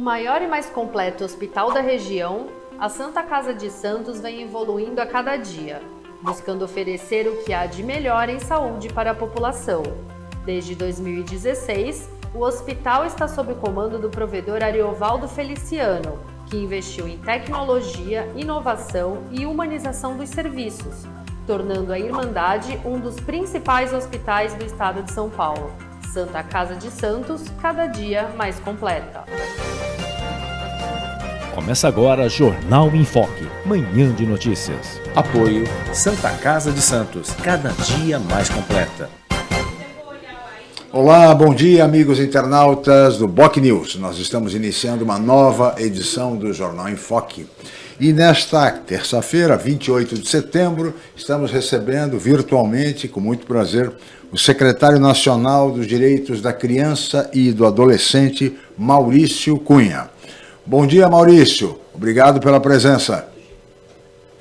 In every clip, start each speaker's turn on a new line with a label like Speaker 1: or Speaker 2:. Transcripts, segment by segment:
Speaker 1: maior e mais completo hospital da região, a Santa Casa de Santos vem evoluindo a cada dia, buscando oferecer o que há de melhor em saúde para a população. Desde 2016, o hospital está sob o comando do provedor Ariovaldo Feliciano, que investiu em tecnologia, inovação e humanização dos serviços, tornando a Irmandade um dos principais hospitais do estado de São Paulo. Santa Casa de Santos, cada dia mais completa.
Speaker 2: Começa agora Jornal em Foque, manhã de notícias.
Speaker 3: Apoio Santa Casa de Santos, cada dia mais completa.
Speaker 4: Olá, bom dia, amigos internautas do Boc News. Nós estamos iniciando uma nova edição do Jornal em Foque. E nesta terça-feira, 28 de setembro, estamos recebendo virtualmente, com muito prazer, o secretário nacional dos Direitos da Criança e do Adolescente, Maurício Cunha. Bom dia, Maurício. Obrigado pela presença.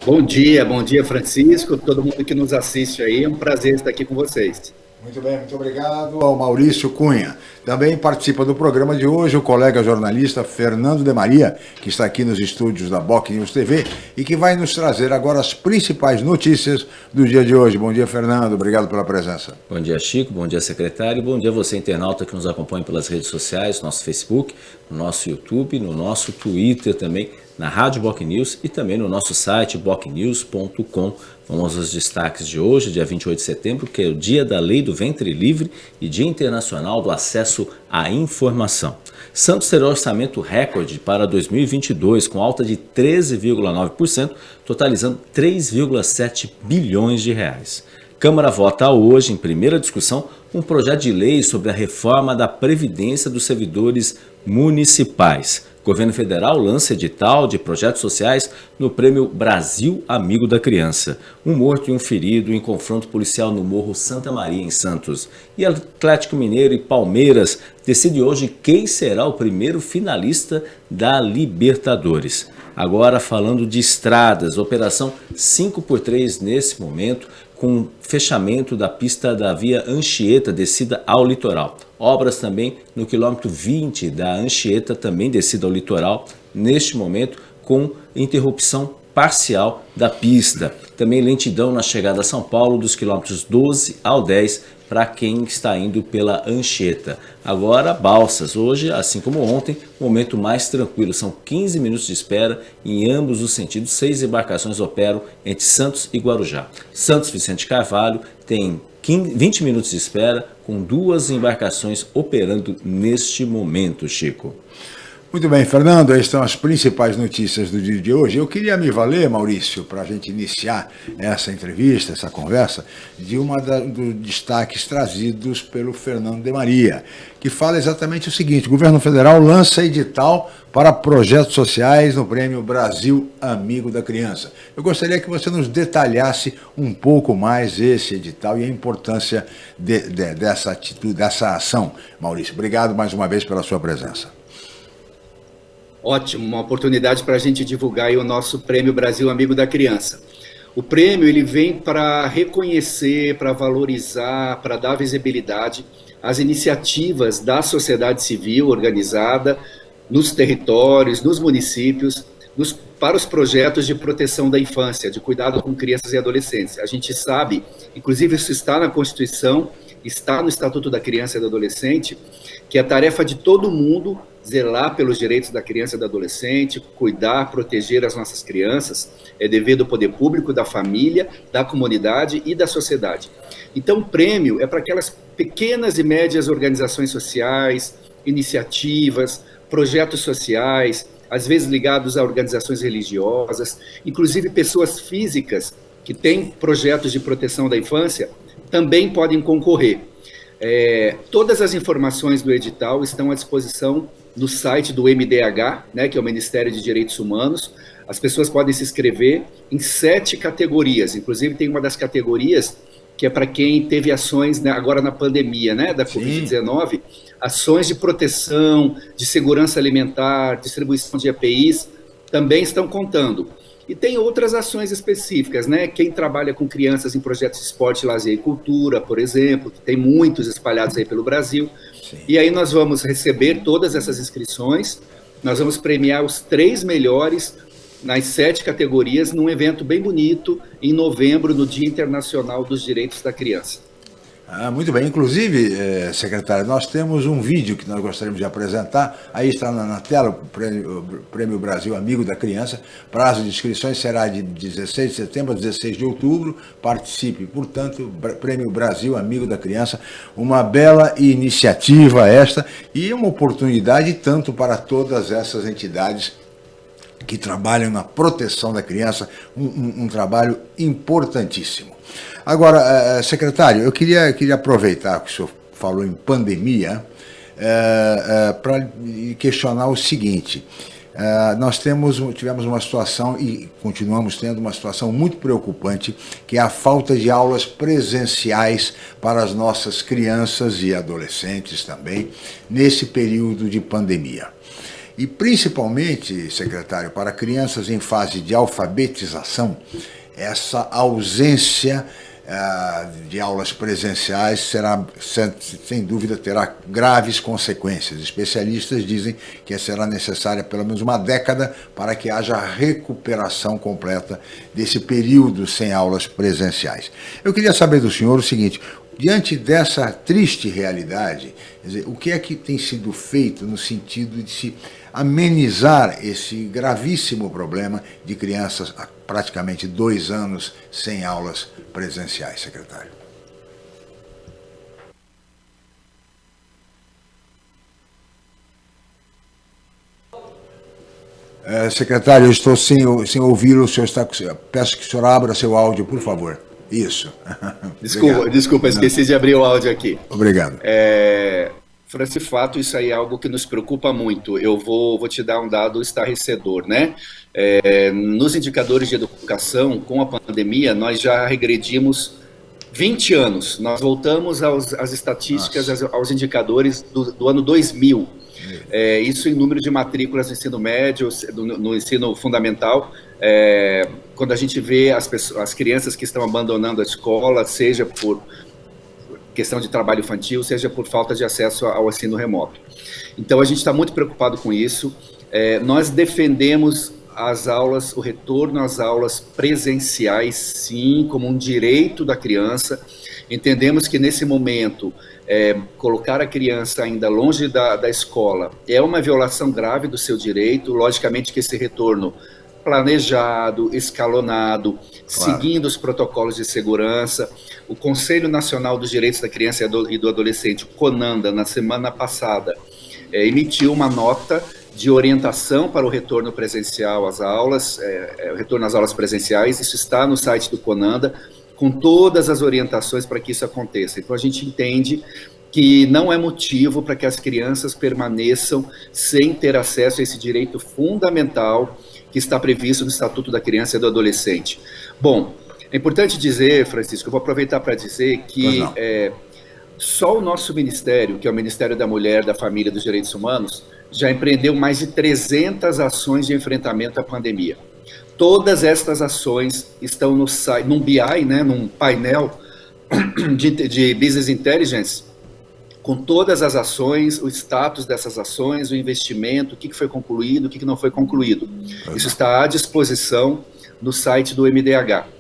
Speaker 5: Bom dia, bom dia, Francisco, todo mundo que nos assiste aí. É um prazer estar aqui com vocês.
Speaker 4: Muito bem, muito obrigado ao Maurício Cunha. Também participa do programa de hoje o colega jornalista Fernando de Maria, que está aqui nos estúdios da Boc News TV e que vai nos trazer agora as principais notícias do dia de hoje. Bom dia, Fernando. Obrigado pela presença.
Speaker 6: Bom dia, Chico. Bom dia, secretário. Bom dia você, internauta, que nos acompanha pelas redes sociais, nosso Facebook, no nosso YouTube, no nosso Twitter também, na Rádio Boc News e também no nosso site bocnews.com.br Vamos aos destaques de hoje, dia 28 de setembro, que é o Dia da Lei do Ventre Livre e Dia Internacional do Acesso à Informação. Santos terá orçamento recorde para 2022, com alta de 13,9%, totalizando 3,7 bilhões de reais. Câmara vota hoje, em primeira discussão, um projeto de lei sobre a reforma da Previdência dos servidores municipais. Governo federal lança edital de projetos sociais no prêmio Brasil Amigo da Criança. Um morto e um ferido em confronto policial no Morro Santa Maria, em Santos. E Atlético Mineiro e Palmeiras decide hoje quem será o primeiro finalista da Libertadores. Agora falando de estradas, operação 5x3 nesse momento, com fechamento da pista da via Anchieta, descida ao litoral. Obras também no quilômetro 20 da Anchieta, também descida ao litoral, neste momento com interrupção parcial da pista. Também lentidão na chegada a São Paulo dos quilômetros 12 ao 10 para quem está indo pela Anchieta. Agora, Balsas. Hoje, assim como ontem, momento mais tranquilo. São 15 minutos de espera em ambos os sentidos. Seis embarcações operam entre Santos e Guarujá. Santos Vicente Carvalho tem 20 minutos de espera, com duas embarcações operando neste momento, Chico.
Speaker 4: Muito bem, Fernando, estas são as principais notícias do dia de hoje. Eu queria me valer, Maurício, para a gente iniciar essa entrevista, essa conversa, de uma dos destaques trazidos pelo Fernando de Maria, que fala exatamente o seguinte, o governo federal lança edital para projetos sociais no prêmio Brasil Amigo da Criança. Eu gostaria que você nos detalhasse um pouco mais esse edital e a importância de, de, dessa atitude, dessa ação. Maurício, obrigado mais uma vez pela sua presença.
Speaker 5: Ótimo, uma oportunidade para a gente divulgar o nosso Prêmio Brasil Amigo da Criança. O prêmio ele vem para reconhecer, para valorizar, para dar visibilidade às iniciativas da sociedade civil organizada nos territórios, nos municípios, nos, para os projetos de proteção da infância, de cuidado com crianças e adolescentes. A gente sabe, inclusive isso está na Constituição, está no Estatuto da Criança e do Adolescente, que é a tarefa de todo mundo zelar pelos direitos da criança e do adolescente, cuidar, proteger as nossas crianças, é dever do poder público, da família, da comunidade e da sociedade. Então, o prêmio é para aquelas pequenas e médias organizações sociais, iniciativas, projetos sociais, às vezes ligados a organizações religiosas, inclusive pessoas físicas que têm projetos de proteção da infância, também podem concorrer. É, todas as informações do edital estão à disposição no site do MDH, né, que é o Ministério de Direitos Humanos. As pessoas podem se inscrever em sete categorias, inclusive tem uma das categorias que é para quem teve ações né, agora na pandemia né, da Covid-19, ações de proteção, de segurança alimentar, distribuição de EPIs, também estão contando. E tem outras ações específicas, né? Quem trabalha com crianças em projetos de esporte, lazer e cultura, por exemplo, que tem muitos espalhados aí pelo Brasil. Sim. E aí nós vamos receber todas essas inscrições nós vamos premiar os três melhores nas sete categorias num evento bem bonito em novembro, no Dia Internacional dos Direitos da Criança.
Speaker 4: Ah, muito bem. Inclusive, eh, secretário, nós temos um vídeo que nós gostaríamos de apresentar. Aí está na, na tela o prêmio, o prêmio, Brasil Amigo da Criança. Prazo de inscrições será de 16 de setembro a 16 de outubro. Participe, portanto, Prêmio Brasil Amigo da Criança. Uma bela iniciativa esta e uma oportunidade tanto para todas essas entidades que trabalham na proteção da criança, um, um, um trabalho importantíssimo. Agora, eh, secretário, eu queria, queria aproveitar que o senhor falou em pandemia é, é, para questionar o seguinte. É, nós temos, tivemos uma situação e continuamos tendo uma situação muito preocupante, que é a falta de aulas presenciais para as nossas crianças e adolescentes também, nesse período de pandemia. E principalmente, secretário, para crianças em fase de alfabetização, essa ausência uh, de aulas presenciais será, sem, sem, dúvida, terá graves consequências. Especialistas dizem que será necessária pelo menos uma década para que haja recuperação completa desse período sem aulas presenciais. Eu queria saber do senhor o seguinte, Diante dessa triste realidade, dizer, o que é que tem sido feito no sentido de se amenizar esse gravíssimo problema de crianças há praticamente dois anos sem aulas presenciais, secretário? É, secretário, eu estou sem, sem ouvi-lo, o senhor está, peço que o senhor abra seu áudio, por favor. Isso.
Speaker 5: Desculpa, desculpa esqueci Não. de abrir o áudio aqui.
Speaker 4: Obrigado.
Speaker 5: É, esse fato, isso aí é algo que nos preocupa muito. Eu vou, vou te dar um dado estarrecedor, né? É, nos indicadores de educação, com a pandemia, nós já regredimos 20 anos. Nós voltamos aos, às estatísticas, aos, aos, indicadores do, do ano 2000. É, isso em número de matrículas no ensino médio, no, no ensino fundamental, é, quando a gente vê as, pessoas, as crianças que estão abandonando a escola, seja por questão de trabalho infantil, seja por falta de acesso ao ensino remoto. Então a gente está muito preocupado com isso. É, nós defendemos as aulas, o retorno às aulas presenciais, sim, como um direito da criança. Entendemos que nesse momento é, colocar a criança ainda longe da, da escola é uma violação grave do seu direito. Logicamente que esse retorno planejado, escalonado, claro. seguindo os protocolos de segurança. O Conselho Nacional dos Direitos da Criança e do Adolescente, CONANDA, na semana passada, é, emitiu uma nota de orientação para o retorno presencial às aulas, é, é, retorno às aulas presenciais. Isso está no site do CONANDA, com todas as orientações para que isso aconteça. Então, a gente entende que não é motivo para que as crianças permaneçam sem ter acesso a esse direito fundamental que está previsto no Estatuto da Criança e do Adolescente. Bom, é importante dizer, Francisco, eu vou aproveitar para dizer que é, só o nosso ministério, que é o Ministério da Mulher, da Família e dos Direitos Humanos, já empreendeu mais de 300 ações de enfrentamento à pandemia. Todas estas ações estão no site, num BI, né, num painel de, de Business Intelligence, com todas as ações, o status dessas ações, o investimento, o que foi concluído, o que não foi concluído. Isso está à disposição no site do MDH.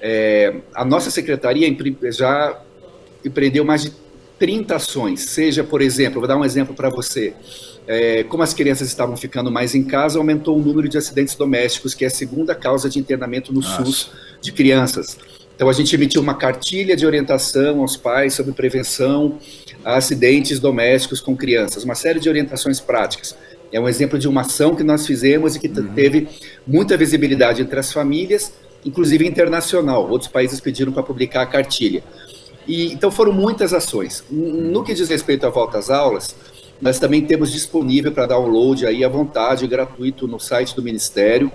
Speaker 5: É, a nossa secretaria já empreendeu mais de 30 ações, seja, por exemplo, vou dar um exemplo para você, é, como as crianças estavam ficando mais em casa, aumentou o número de acidentes domésticos, que é a segunda causa de internamento no Nossa. SUS de crianças. Então, a gente emitiu uma cartilha de orientação aos pais sobre prevenção a acidentes domésticos com crianças, uma série de orientações práticas. É um exemplo de uma ação que nós fizemos e que uhum. teve muita visibilidade entre as famílias, inclusive internacional. Outros países pediram para publicar a cartilha. E, então, foram muitas ações. No que diz respeito à volta às aulas, nós também temos disponível para download aí à vontade, gratuito, no site do Ministério,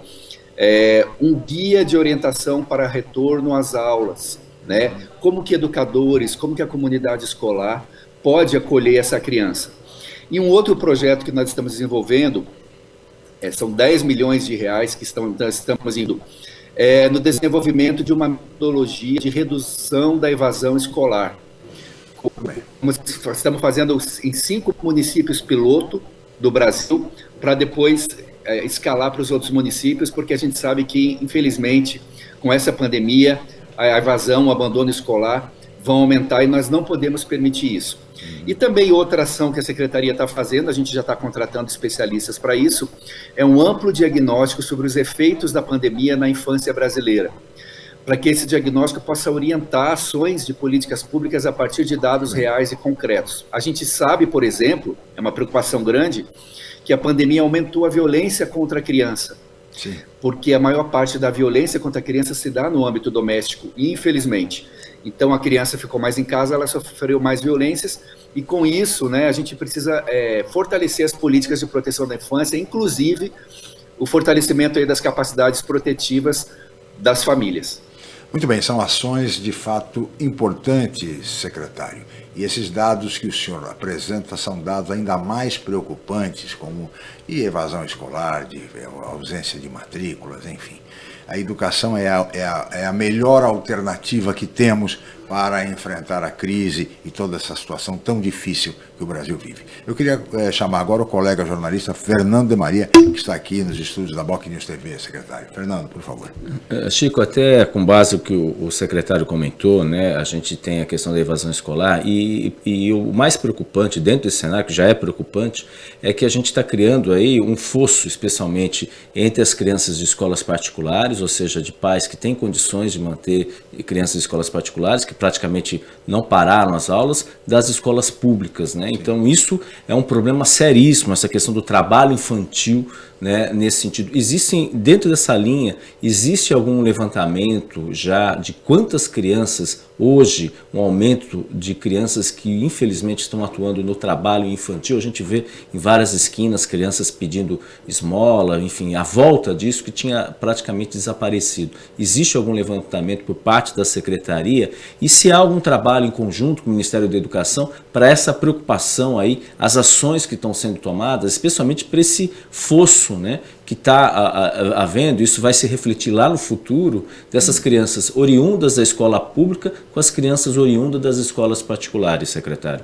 Speaker 5: é, um guia de orientação para retorno às aulas, né? Como que educadores, como que a comunidade escolar pode acolher essa criança. E um outro projeto que nós estamos desenvolvendo, é, são 10 milhões de reais que estão, estamos indo é, no desenvolvimento de uma metodologia de redução da evasão escolar. Estamos fazendo em cinco municípios piloto, do Brasil, para depois é, escalar para os outros municípios, porque a gente sabe que, infelizmente, com essa pandemia, a evasão, o abandono escolar vão aumentar e nós não podemos permitir isso. E também outra ação que a Secretaria está fazendo, a gente já está contratando especialistas para isso, é um amplo diagnóstico sobre os efeitos da pandemia na infância brasileira, para que esse diagnóstico possa orientar ações de políticas públicas a partir de dados reais e concretos. A gente sabe, por exemplo, é uma preocupação grande, que a pandemia aumentou a violência contra a criança. Sim. Porque a maior parte da violência contra a criança se dá no âmbito doméstico, infelizmente. Então a criança ficou mais em casa, ela sofreu mais violências e com isso, né, a gente precisa é, fortalecer as políticas de proteção da infância, inclusive o fortalecimento das capacidades protetivas das famílias.
Speaker 4: Muito bem, são ações de fato importantes, secretário. E esses dados que o senhor apresenta são dados ainda mais preocupantes, como evasão escolar, de ausência de matrículas, enfim a educação é a, é, a, é a, melhor alternativa que temos para enfrentar a crise e toda essa situação tão difícil que o Brasil vive. Eu queria é, chamar agora o colega jornalista Fernando de Maria, que está aqui nos estúdios da Boc News TV, secretário. Fernando, por favor.
Speaker 6: Eh, Chico, até com base no que o, secretário comentou, né, a gente tem a questão da evasão escolar e, e o mais preocupante dentro desse cenário, que já é preocupante, é que a gente está criando aí um fosso, especialmente entre as crianças de escolas particulares ou seja, de pais que têm condições de manter crianças em escolas particulares, que praticamente não pararam as aulas, das escolas públicas. Né? Então isso é um problema seríssimo, essa questão do trabalho infantil né, nesse sentido. Existem, dentro dessa linha, existe algum levantamento já de quantas crianças, hoje, um aumento de crianças que infelizmente estão atuando no trabalho infantil, a gente vê em várias esquinas crianças pedindo esmola, enfim, a volta disso que tinha praticamente desaparecido. Existe algum levantamento por parte da Secretaria e se há algum trabalho em conjunto com o Ministério da Educação para essa preocupação aí, as ações que estão sendo tomadas, especialmente para esse fosso né, que está havendo, isso vai se refletir lá no futuro, dessas crianças oriundas da escola pública com as crianças oriundas das escolas particulares, secretário.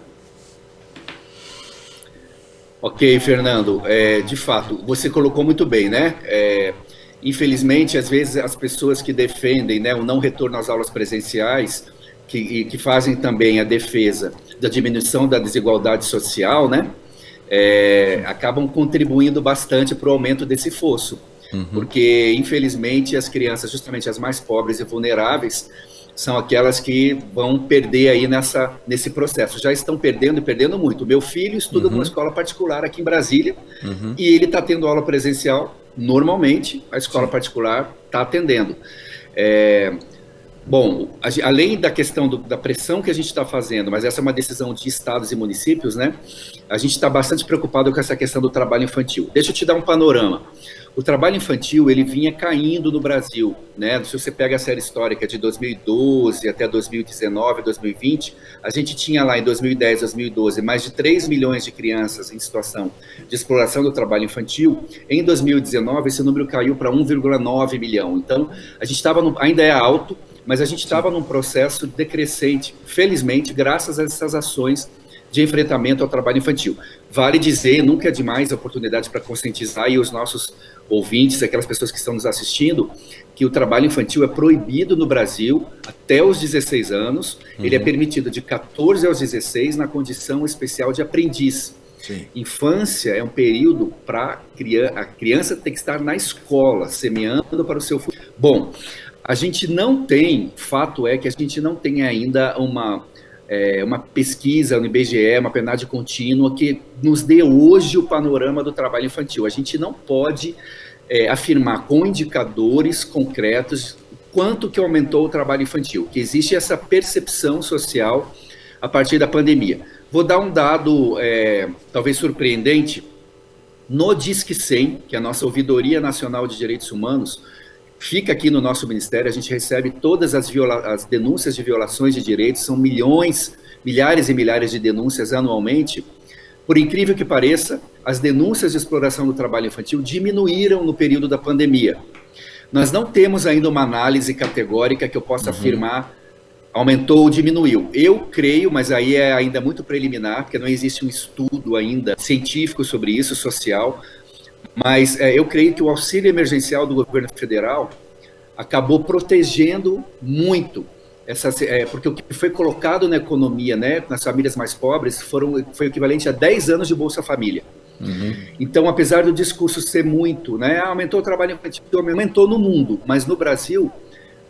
Speaker 5: Ok, Fernando. É, de fato, você colocou muito bem, né? É, infelizmente, às vezes as pessoas que defendem né, o não retorno às aulas presenciais, que, que fazem também a defesa da diminuição da desigualdade social, né? É, acabam contribuindo bastante para o aumento desse fosso. Uhum. Porque, infelizmente, as crianças, justamente as mais pobres e vulneráveis, são aquelas que vão perder aí nessa, nesse processo. Já estão perdendo e perdendo muito. Meu filho estuda uhum. numa escola particular aqui em Brasília uhum. e ele está tendo aula presencial normalmente, a escola Sim. particular está atendendo. É, Bom, a, além da questão do, da pressão que a gente está fazendo, mas essa é uma decisão de estados e municípios, né? A gente está bastante preocupado com essa questão do trabalho infantil. Deixa eu te dar um panorama. O trabalho infantil ele vinha caindo no Brasil, né? Se você pega a série histórica de 2012 até 2019, 2020, a gente tinha lá em 2010, 2012 mais de 3 milhões de crianças em situação de exploração do trabalho infantil. Em 2019 esse número caiu para 1,9 milhão. Então a gente estava ainda é alto, mas a gente estava num processo decrescente, felizmente, graças a essas ações de enfrentamento ao trabalho infantil. Vale dizer, nunca é demais a oportunidade para conscientizar e os nossos ouvintes, aquelas pessoas que estão nos assistindo, que o trabalho infantil é proibido no Brasil até os 16 anos, uhum. ele é permitido de 14 aos 16 na condição especial de aprendiz. Sim. Infância é um período para a criança ter que estar na escola, semeando para o seu futuro. Bom, a gente não tem, fato é que a gente não tem ainda uma, é, uma pesquisa no IBGE, uma penade contínua que nos dê hoje o panorama do trabalho infantil. A gente não pode é, afirmar com indicadores concretos quanto que aumentou o trabalho infantil, que existe essa percepção social a partir da pandemia. Vou dar um dado é, talvez surpreendente. No Disque 100, que é a nossa Ouvidoria Nacional de Direitos Humanos, fica aqui no nosso ministério, a gente recebe todas as, as denúncias de violações de direitos, são milhões, milhares e milhares de denúncias anualmente. Por incrível que pareça, as denúncias de exploração do trabalho infantil diminuíram no período da pandemia. Nós não temos ainda uma análise categórica que eu possa uhum. afirmar aumentou ou diminuiu. Eu creio, mas aí é ainda muito preliminar, porque não existe um estudo ainda científico sobre isso, social, mas é, eu creio que o auxílio emergencial do governo federal acabou protegendo muito essa, é, porque o que foi colocado na economia, né, nas famílias mais pobres, foram, foi equivalente a 10 anos de Bolsa Família. Uhum. Então, apesar do discurso ser muito, né, aumentou o trabalho infantil, aumentou no mundo, mas no Brasil,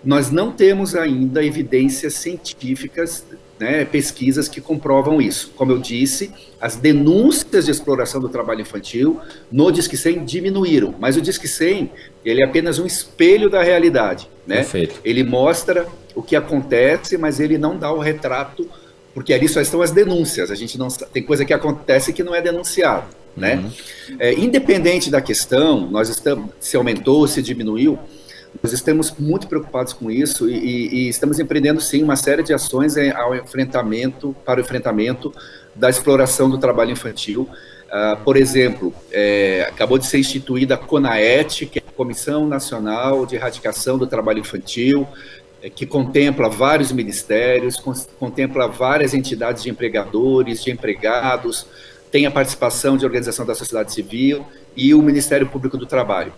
Speaker 5: nós não temos ainda evidências científicas, né, pesquisas que comprovam isso. Como eu disse, as denúncias de exploração do trabalho infantil no Disque 100 diminuíram, mas o Disque 100 ele é apenas um espelho da realidade. Né? Perfeito. Ele mostra o que acontece, mas ele não dá o retrato, porque ali só estão as denúncias. A gente não tem coisa que acontece que não é denunciado. Né? Uhum. É, independente da questão, nós estamos se aumentou, se diminuiu, nós estamos muito preocupados com isso e, e, e, estamos empreendendo sim uma série de ações ao enfrentamento para o enfrentamento da exploração do trabalho infantil. Uh, por exemplo, é, acabou de ser instituída a CONAET, que é a Comissão Nacional de Erradicação do Trabalho Infantil, é, que contempla vários ministérios, contempla várias entidades de empregadores, de empregados, tem a participação de organização da sociedade civil e o Ministério Público do Trabalho.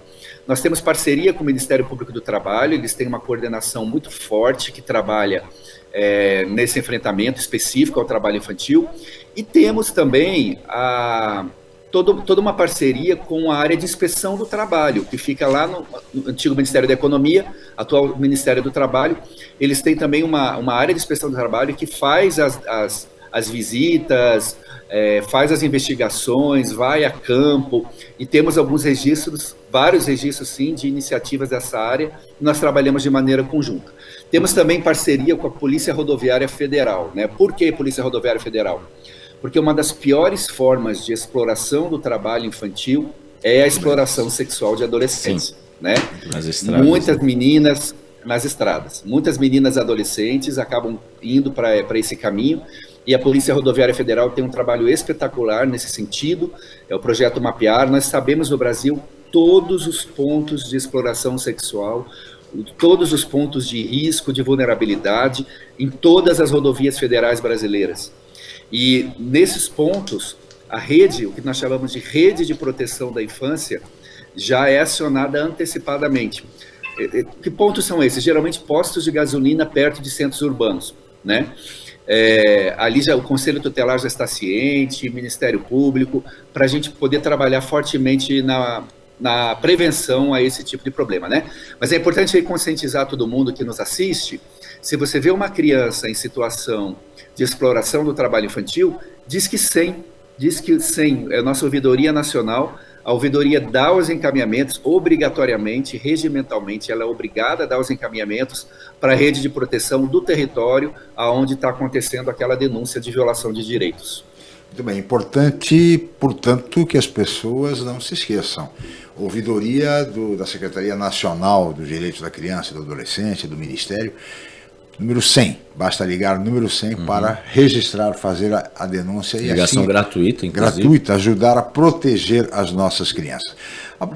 Speaker 5: Nós temos parceria com o Ministério Público do Trabalho, eles têm uma coordenação muito forte que trabalha é, nesse enfrentamento específico ao trabalho infantil. E temos também a, todo, toda uma parceria com a área de inspeção do trabalho, que fica lá no, no, antigo Ministério da Economia, atual Ministério do Trabalho. Eles têm também uma, uma área de inspeção do trabalho que faz as, as, as visitas, é, faz as investigações, vai a campo, e temos alguns registros, vários registros sim, de iniciativas dessa área, nós trabalhamos de maneira conjunta. Temos também parceria com a Polícia Rodoviária Federal. Né? Por que Polícia Rodoviária Federal? Porque uma das piores formas de exploração do trabalho infantil é a exploração sexual de adolescentes. Né? Estradas, Muitas né? meninas nas estradas. Muitas meninas adolescentes acabam indo para esse caminho e a Polícia Rodoviária Federal tem um trabalho espetacular nesse sentido, é o projeto Mapear. Nós sabemos no Brasil todos os pontos de exploração sexual, todos os pontos de risco, de vulnerabilidade em todas as rodovias federais brasileiras. E nesses pontos, a rede, o que nós chamamos de rede de proteção da infância, já é acionada antecipadamente. Que pontos são esses? Geralmente postos de gasolina perto de centros urbanos, né? É, ali já o Conselho Tutelar já está ciente, Ministério Público, para a gente poder trabalhar fortemente na, na prevenção a esse tipo de problema, né? Mas é importante conscientizar todo mundo que nos assiste, se você vê uma criança em situação de exploração do trabalho infantil, diz que 100, diz que 100, é a nossa ouvidoria nacional, a ouvidoria dá os encaminhamentos obrigatoriamente, regimentalmente, ela é obrigada a dar os encaminhamentos para a rede de proteção do território aonde está acontecendo aquela denúncia de violação de direitos.
Speaker 4: Muito bem, importante, portanto, que as pessoas não se esqueçam. Ouvidoria do, da Secretaria Nacional dos Direitos da Criança e do Adolescente, do Ministério, número 100. Basta ligar o número 100 uhum. para registrar, fazer a, a denúncia.
Speaker 6: Ligação e assim, gratuita,
Speaker 4: inclusive. Gratuita, ajudar a proteger as nossas crianças.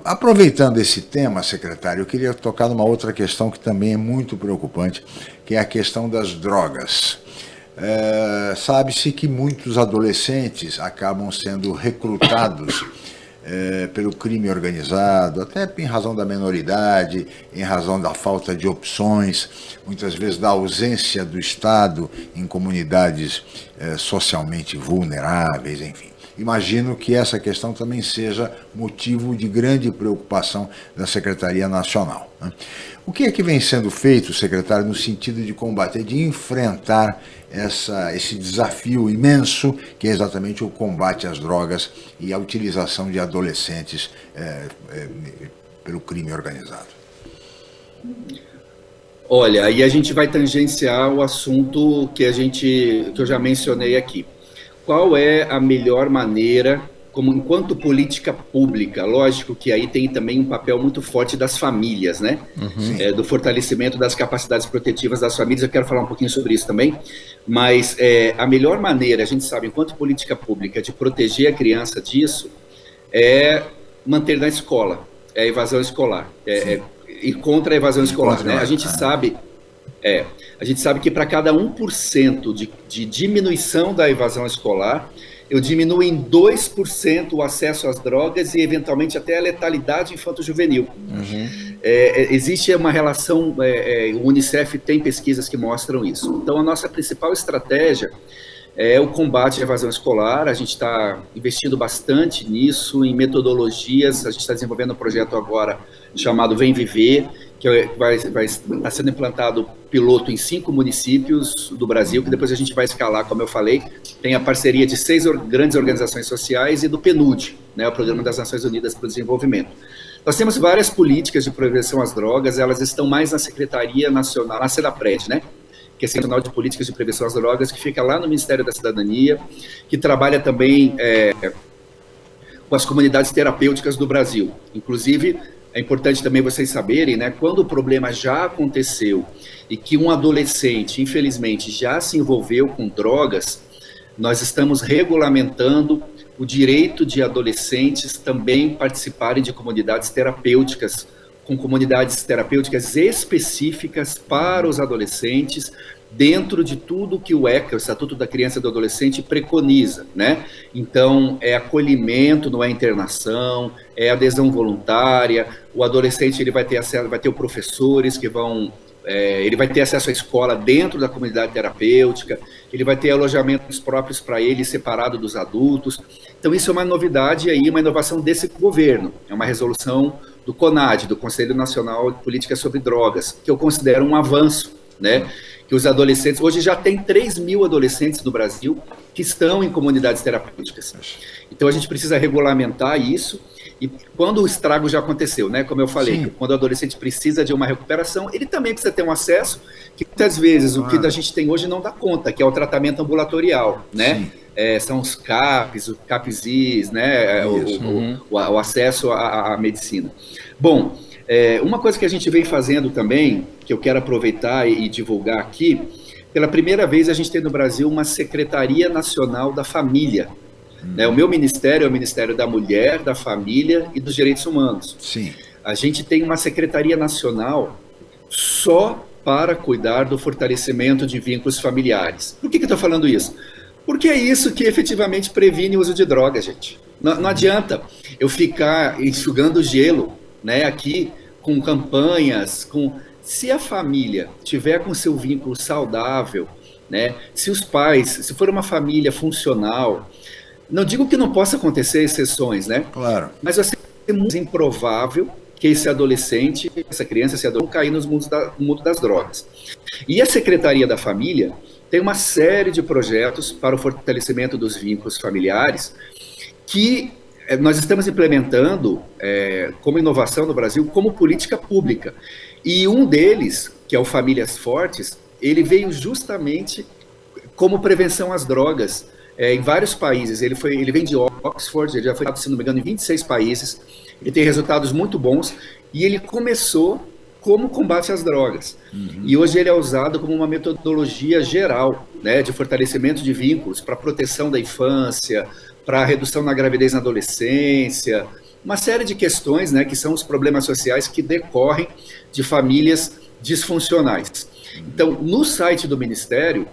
Speaker 4: Aproveitando esse tema, secretário, eu queria tocar numa outra questão que também é muito preocupante, que é a questão das drogas. É, Sabe-se que muitos adolescentes acabam sendo recrutados é, pelo crime organizado, até em razão da menoridade, em razão da falta de opções, muitas vezes da ausência do Estado em comunidades é, socialmente vulneráveis, enfim. Imagino que essa questão também seja motivo de grande preocupação da Secretaria Nacional. Né? O que é que vem sendo feito, secretário, no sentido de combater, de enfrentar essa, esse desafio imenso que é exatamente o combate às drogas e a utilização de adolescentes é, é, pelo crime organizado?
Speaker 5: Olha, aí a gente vai tangenciar o assunto que a gente que eu já mencionei aqui. Qual é a melhor maneira como enquanto política pública, lógico que aí tem também um papel muito forte das famílias, né? Uhum. É, do fortalecimento das capacidades protetivas das famílias. Eu quero falar um pouquinho sobre isso também. Mas é, a melhor maneira, a gente sabe, enquanto política pública, de proteger a criança disso é manter na escola, é a evasão escolar, é, é ir contra a evasão escolar. Né? A gente sabe É. A gente sabe que para cada 1% de, de diminuição da evasão escolar, eu diminuo em 2% o acesso às drogas e, eventualmente, até a letalidade infanto-juvenil. Uhum. É, é existe uma relação, é, é, o Unicef tem pesquisas que mostram isso. Então, a nossa principal estratégia é o combate à evasão escolar. A gente está investindo bastante nisso, em metodologias. A gente está desenvolvendo um projeto agora chamado Vem Viver, que é, vai, vai estar sendo implantado piloto em cinco municípios do Brasil, que depois a gente vai escalar, como eu falei. Tem a parceria de seis or grandes organizações sociais e do PNUD, né, o Programa das Nações Unidas para o Desenvolvimento. Nós temos várias políticas de prevenção às drogas, elas estão mais na Secretaria Nacional, na SEDAPRED, né? que é Central de Políticas de Prevenção às Drogas, que fica lá no Ministério da Cidadania, que trabalha também é, com as comunidades terapêuticas do Brasil. Inclusive, é importante também vocês saberem, né, quando o problema já aconteceu e que um adolescente, infelizmente, já se envolveu com drogas, nós estamos regulamentando o direito de adolescentes também participarem de comunidades terapêuticas, com comunidades terapêuticas específicas para os adolescentes, dentro de tudo que o ECA, o Estatuto da Criança e do Adolescente, preconiza, né? Então, é acolhimento, não é internação, é adesão voluntária, o adolescente ele vai ter acesso, vai ter professores que vão é, ele vai ter acesso à escola dentro da comunidade terapêutica, ele vai ter alojamentos próprios para ele, separado dos adultos. Então, isso é uma novidade aí, uma inovação desse governo. É uma resolução do CONAD, do Conselho Nacional de Política sobre Drogas, que eu considero um avanço, né? Que os adolescentes, hoje já tem 3 mil adolescentes no Brasil que estão em comunidades terapêuticas. Então a gente precisa regulamentar isso, e quando o estrago já aconteceu, né? Como eu falei, quando o adolescente precisa de uma recuperação, ele também precisa ter um acesso que muitas vezes ah. o que a gente tem hoje não dá conta, que é o tratamento ambulatorial, né? É, são os CAPs, o CAPSIS, né? O, uhum. o, o, o, acesso à, à medicina. Bom, é, uma coisa que a gente vem fazendo também, que eu quero aproveitar e, e divulgar aqui, pela primeira vez a gente tem no Brasil uma Secretaria Nacional da Família. Hum. Né? O meu ministério é o Ministério da Mulher, da Família e dos Direitos Humanos.
Speaker 4: Sim.
Speaker 5: A gente tem uma Secretaria Nacional só para cuidar do fortalecimento de vínculos familiares. Por que, que eu estou falando isso? Porque é isso que efetivamente previne o uso de drogas, gente. Não, não adianta eu ficar enxugando gelo né, aqui com campanhas, com se a família tiver com seu vínculo saudável, né, se os pais, se for uma família funcional, não digo que não possa acontecer exceções, né?
Speaker 4: Claro.
Speaker 5: Mas vai ser muito improvável que esse adolescente, essa criança, esse adolescente, cair nos mundos da, no mundo das drogas. E a Secretaria da Família tem uma série de projetos para o fortalecimento dos vínculos familiares que é, nós estamos implementando é, como inovação no Brasil, como política pública. E um deles, que é o Famílias Fortes, ele veio justamente como prevenção às drogas é, em vários países. Ele, foi, ele vem de Oxford, ele já foi, se não me engano, em 26 países. Ele tem resultados muito bons e ele começou como combate às drogas. Uhum. E hoje ele é usado como uma metodologia geral né, de fortalecimento de vínculos para proteção da infância, para redução na gravidez na adolescência, uma série de questões né, que são os problemas sociais que decorrem de famílias disfuncionais. Então, no site do Ministério,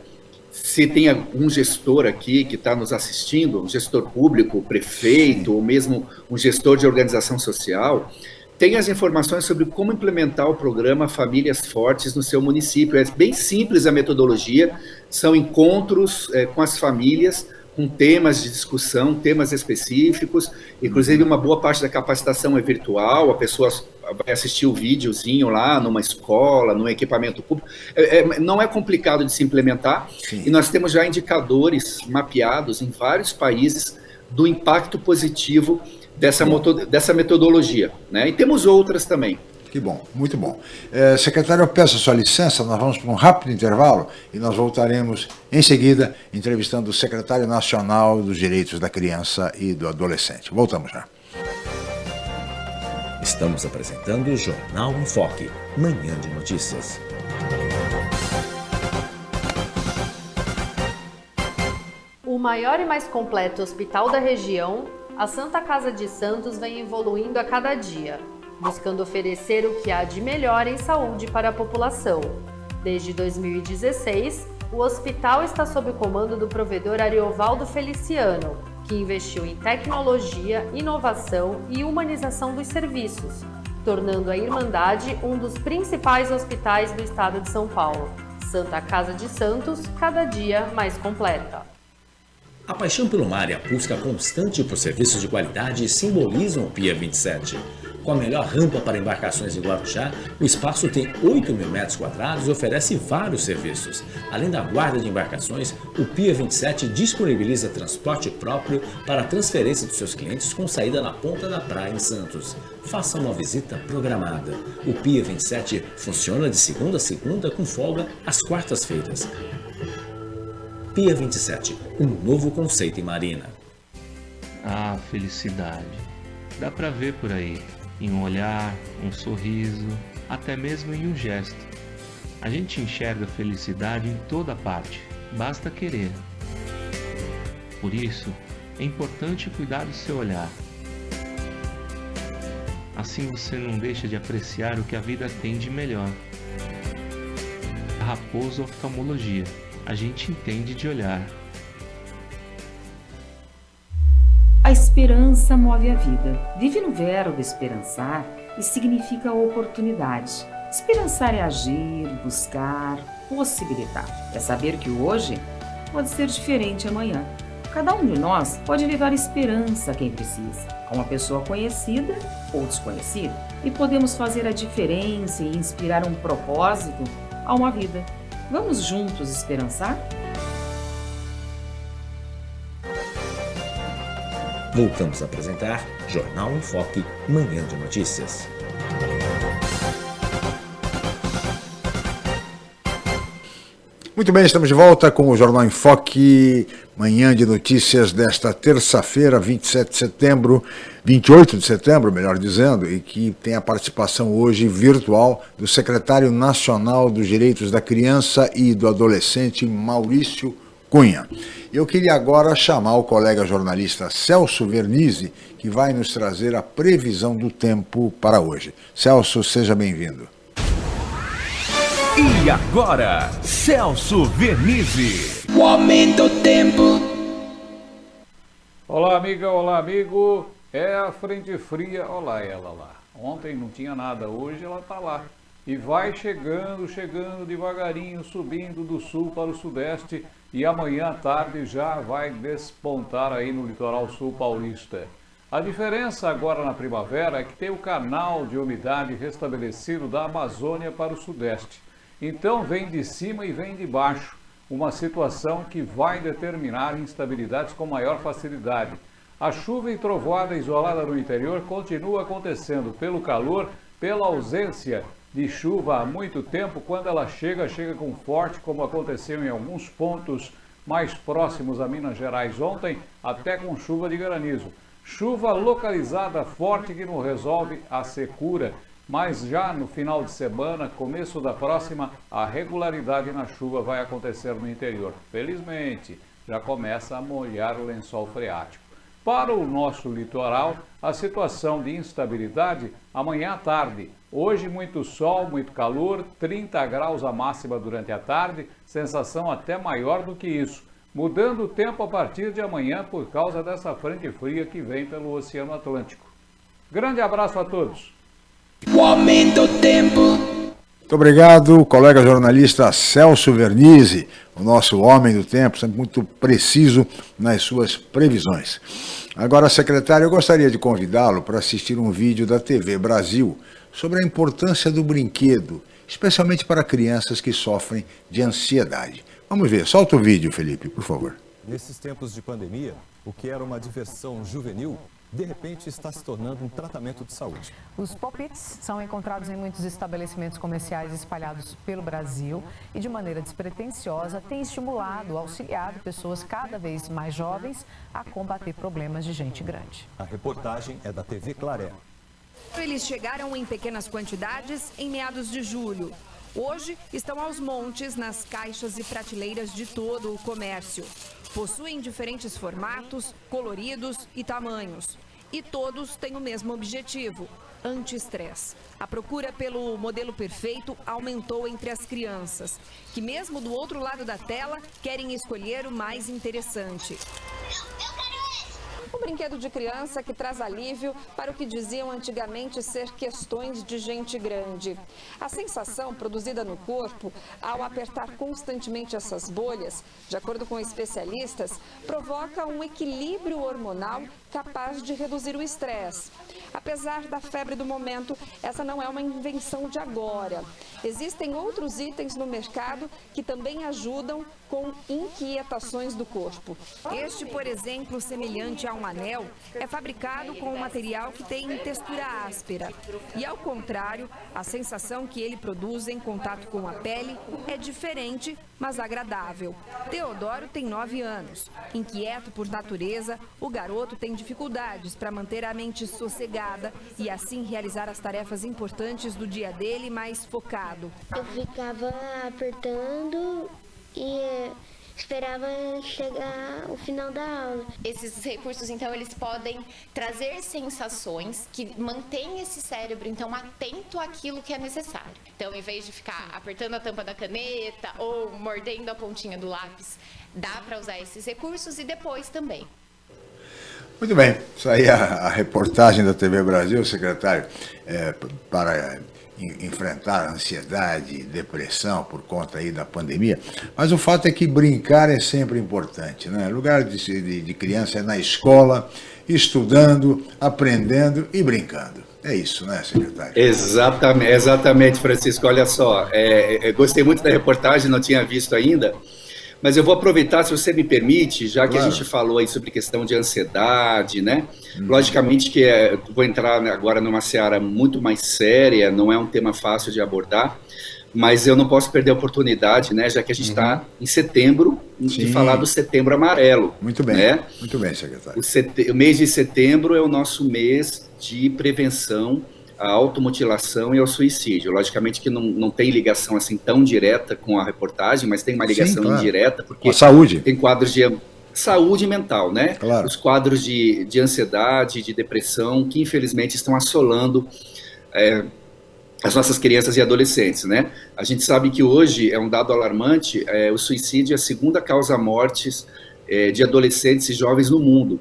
Speaker 5: se tem algum gestor aqui que está nos assistindo, um gestor público, prefeito, ou mesmo um gestor de organização social, tem as informações sobre como implementar o programa Famílias Fortes no seu município. É bem simples a metodologia, são encontros é, com as famílias com temas de discussão, temas específicos, inclusive uma boa parte da capacitação é virtual, a pessoa vai assistir o videozinho lá numa escola, num equipamento público. É, é, não é complicado de se implementar Sim. e nós temos já indicadores mapeados em vários países do impacto positivo dessa, dessa metodologia. Né? E temos outras também.
Speaker 4: Que bom, muito bom. É, secretário, eu peço a sua licença, nós vamos para um rápido intervalo e nós voltaremos em seguida entrevistando o secretário nacional dos Direitos da Criança e do Adolescente. Voltamos já.
Speaker 2: Estamos apresentando o Jornal em Foque, manhã de notícias.
Speaker 1: O maior e mais completo hospital da região, a Santa Casa de Santos vem evoluindo a cada dia buscando oferecer o que há de melhor em saúde para a população. Desde 2016, o hospital está sob o comando do provedor Ariovaldo Feliciano, que investiu em tecnologia, inovação e humanização dos serviços, tornando a Irmandade um dos principais hospitais do estado de São Paulo. Santa Casa de Santos, cada dia mais completa.
Speaker 6: A paixão pelo mar e a busca constante por serviços de qualidade simbolizam o Pia 27. Com a melhor rampa para embarcações em Guarujá, o espaço tem 8 mil metros quadrados e oferece vários serviços. Além da guarda de embarcações, o Pia 27 disponibiliza transporte próprio para a transferência dos seus clientes com saída na ponta da praia em Santos. Faça uma visita programada. O Pia 27 funciona de segunda a segunda com folga às quartas-feiras. Pia 27, um novo conceito em marina.
Speaker 7: Ah, felicidade. Dá pra ver por aí em um olhar, um sorriso, até mesmo em um gesto. A gente enxerga felicidade em toda parte, basta querer. Por isso, é importante cuidar do seu olhar. Assim você não deixa de apreciar o que a vida tem de melhor. Raposo Oftalmologia, a gente entende de olhar.
Speaker 8: Esperança move a vida. Vive no verbo esperançar e significa oportunidade. Esperançar é agir, buscar, possibilitar. É saber que hoje pode ser diferente amanhã. Cada um de nós pode levar esperança a quem precisa, a uma pessoa conhecida ou desconhecida. E podemos fazer a diferença e inspirar um propósito a uma vida. Vamos juntos esperançar?
Speaker 6: Voltamos a apresentar Jornal em Foque, Manhã de Notícias.
Speaker 4: Muito bem, estamos de volta com o Jornal em Foque, manhã de notícias desta terça-feira, 27 de setembro, 28 de setembro, melhor dizendo, e que tem a participação hoje virtual do secretário nacional dos Direitos da Criança e do Adolescente, Maurício Cunha. Eu queria agora chamar o colega jornalista Celso Vernizzi, que vai nos trazer a previsão do tempo para hoje. Celso, seja bem-vindo.
Speaker 2: E agora, Celso Vernizzi.
Speaker 9: O aumento do tempo.
Speaker 10: Olá, amiga, olá, amigo. É a frente fria, olha ela lá. Ontem não tinha nada, hoje ela tá lá. E vai chegando, chegando devagarinho, subindo do sul para o sudeste e amanhã à tarde já vai despontar aí no litoral sul paulista. A diferença agora na primavera é que tem o canal de umidade restabelecido da Amazônia para o sudeste. Então vem de cima e vem de baixo, uma situação que vai determinar instabilidades com maior facilidade. A chuva e trovoada isolada no interior continua acontecendo pelo calor, pela ausência de chuva há muito tempo, quando ela chega, chega com forte, como aconteceu em alguns pontos mais próximos a Minas Gerais ontem, até com chuva de granizo. Chuva localizada forte que não resolve a secura, mas já no final de semana, começo da próxima, a regularidade na chuva vai acontecer no interior. Felizmente, já começa a molhar o lençol freático. Para o nosso litoral, a situação de instabilidade amanhã à tarde. Hoje muito sol, muito calor, 30 graus a máxima durante a tarde, sensação até maior do que isso. Mudando o tempo a partir de amanhã por causa dessa frente fria que vem pelo Oceano Atlântico. Grande abraço a todos.
Speaker 9: O aumento do tempo.
Speaker 4: Muito obrigado, colega jornalista Celso Vernizzi, o nosso homem do tempo, sempre muito preciso nas suas previsões. Agora, secretário, eu gostaria de convidá-lo para assistir um vídeo da TV Brasil sobre a importância do brinquedo, especialmente para crianças que sofrem de ansiedade. Vamos ver, solta o vídeo, Felipe, por favor.
Speaker 11: Nesses tempos de pandemia, o que era uma diversão juvenil de repente está se tornando um tratamento de saúde.
Speaker 12: Os pop-its são encontrados em muitos estabelecimentos comerciais espalhados pelo Brasil e, de maneira despretensiosa, têm estimulado, auxiliado pessoas cada vez mais jovens a combater problemas de gente grande.
Speaker 11: A reportagem é da TV Claré.
Speaker 13: Eles chegaram em pequenas quantidades em meados de julho. Hoje estão aos montes nas caixas e prateleiras de todo o comércio. Possuem diferentes formatos, coloridos e tamanhos. E todos têm o mesmo objetivo: anti-estresse. A procura pelo modelo perfeito aumentou entre as crianças, que mesmo do outro lado da tela querem escolher o mais interessante.
Speaker 14: Um brinquedo de criança que traz alívio para o que diziam antigamente ser questões de gente grande. A sensação produzida no corpo ao apertar constantemente essas bolhas, de acordo com especialistas, provoca um equilíbrio hormonal capaz de reduzir o estresse. Apesar da febre do momento, essa não é uma invenção de agora. Existem outros itens no mercado que também ajudam com inquietações do corpo.
Speaker 13: Este, por exemplo, semelhante a um anel, é fabricado com um material que tem textura áspera. E ao contrário, a sensação que ele produz em contato com a pele é diferente, mas agradável. Teodoro tem 9 anos. Inquieto por natureza, o garoto tem dificuldades para manter a mente sossegada e assim realizar as tarefas importantes do dia dele mais focado.
Speaker 15: Eu ficava apertando e esperava chegar o final da aula.
Speaker 16: Esses recursos, então, eles podem trazer sensações que mantêm esse cérebro, então, atento àquilo que é necessário. Então, em vez de ficar apertando a tampa da caneta ou mordendo a pontinha do lápis, dá para usar esses recursos e depois também.
Speaker 4: Muito bem, isso aí é a, reportagem da TV Brasil, secretário, é, para enfrentar ansiedade, depressão por conta aí da pandemia, mas o fato é que brincar é sempre importante, né? Lugar de, de, de criança é na escola, estudando, aprendendo e brincando. É isso, né, secretário?
Speaker 5: Exatamente, exatamente Francisco. Olha só, é, é, gostei muito da reportagem, não tinha visto ainda. Mas eu vou aproveitar, se você me permite, já que claro. a gente falou aí sobre questão de ansiedade, né? Hum. Logicamente que é, vou entrar agora numa seara muito mais séria, não é um tema fácil de abordar, mas eu não posso perder a oportunidade, né? Já que a gente está uhum. em setembro, Sim. de falar do Setembro Amarelo.
Speaker 4: Muito bem,
Speaker 5: né?
Speaker 4: muito bem, secretário.
Speaker 5: O, o mês de setembro é o nosso mês de prevenção à automutilação e ao suicídio. Logicamente que não, não tem ligação assim tão direta com a reportagem, mas tem uma ligação Sim, claro. indireta, porque
Speaker 4: a saúde.
Speaker 5: tem quadros de saúde mental, né?
Speaker 4: Claro.
Speaker 5: Os quadros de, de ansiedade, de depressão, que infelizmente estão assolando é, as nossas crianças e adolescentes, né? A gente sabe que hoje é um dado alarmante, é, o suicídio é a segunda causa mortes é, de adolescentes e jovens no mundo.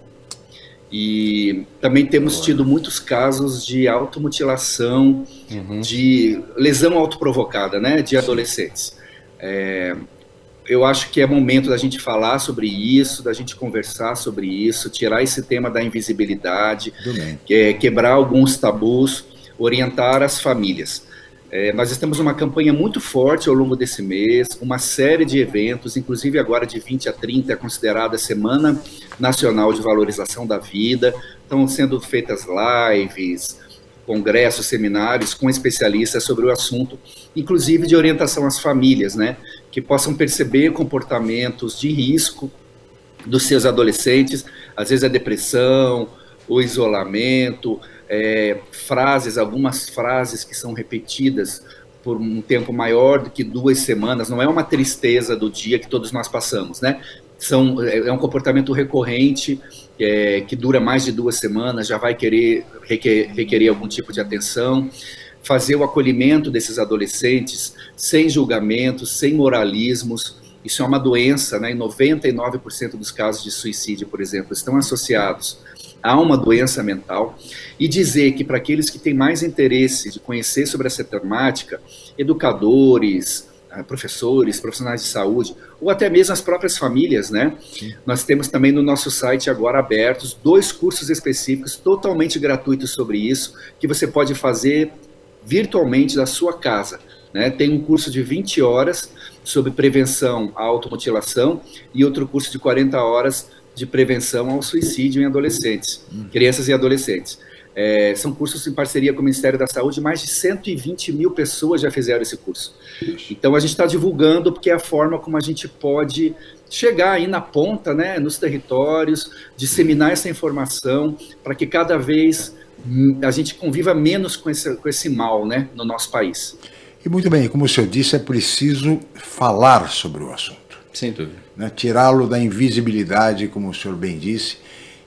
Speaker 5: E também temos tido muitos casos de automutilação, uhum. de lesão autoprovocada, né, de adolescentes. É, eu acho que é momento da gente falar sobre isso, da gente conversar sobre isso, tirar esse tema da invisibilidade, é, quebrar alguns tabus, orientar as famílias. É, nós estamos numa campanha muito forte ao longo desse mês, uma série de eventos, inclusive agora de 20 a 30 é considerada a Semana Nacional de Valorização da Vida. Estão sendo feitas lives, congressos, seminários com especialistas sobre o assunto, inclusive de orientação às famílias, né, que possam perceber comportamentos de risco dos seus adolescentes, às vezes a depressão, o isolamento, é, frases, algumas frases que são repetidas por um tempo maior do que duas semanas, não é uma tristeza do dia que todos nós passamos, né? São, é, é um comportamento recorrente, é, que dura mais de duas semanas, já vai querer requer, requerer algum tipo de atenção. Fazer o acolhimento desses adolescentes sem julgamentos, sem moralismos, isso é uma doença, né? Em 99% dos casos de suicídio, por exemplo, estão associados há uma doença mental, e dizer que para aqueles que têm mais interesse de conhecer sobre essa temática, educadores, ah, professores, profissionais de saúde, ou até mesmo as próprias famílias, né? Sim. Nós temos também no nosso site agora abertos dois cursos específicos totalmente gratuitos sobre isso, que você pode fazer virtualmente da sua casa. Né? Tem um curso de 20 horas sobre prevenção à automutilação e outro curso de 40 horas de prevenção ao suicídio em adolescentes, hum. crianças e adolescentes. É, são cursos em parceria com o Ministério da Saúde, mais de 120 mil pessoas já fizeram esse curso. Então a gente está divulgando porque é a forma como a gente pode chegar aí na ponta, né, nos territórios, disseminar essa informação para que cada vez hum, a gente conviva menos com esse, com esse mal né, no nosso país.
Speaker 4: E muito bem, como o senhor disse, é preciso falar sobre o assunto.
Speaker 6: Sem dúvida.
Speaker 4: Né? Tirá-lo da invisibilidade, como o senhor bem disse,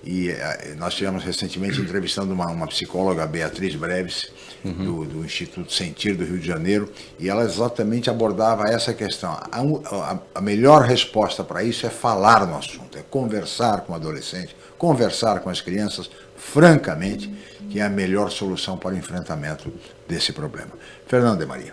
Speaker 4: E eh, nós tivemos recentemente entrevistando uma, uma psicóloga, Beatriz Breves,
Speaker 6: Uhum.
Speaker 4: do, do Instituto Sentir do Rio de Janeiro, e ela exatamente abordava essa questão. A, a, a melhor resposta para isso é falar no assunto, é conversar com o adolescente, conversar com as crianças, francamente, que é a melhor solução para o enfrentamento desse problema. Fernando de Maria.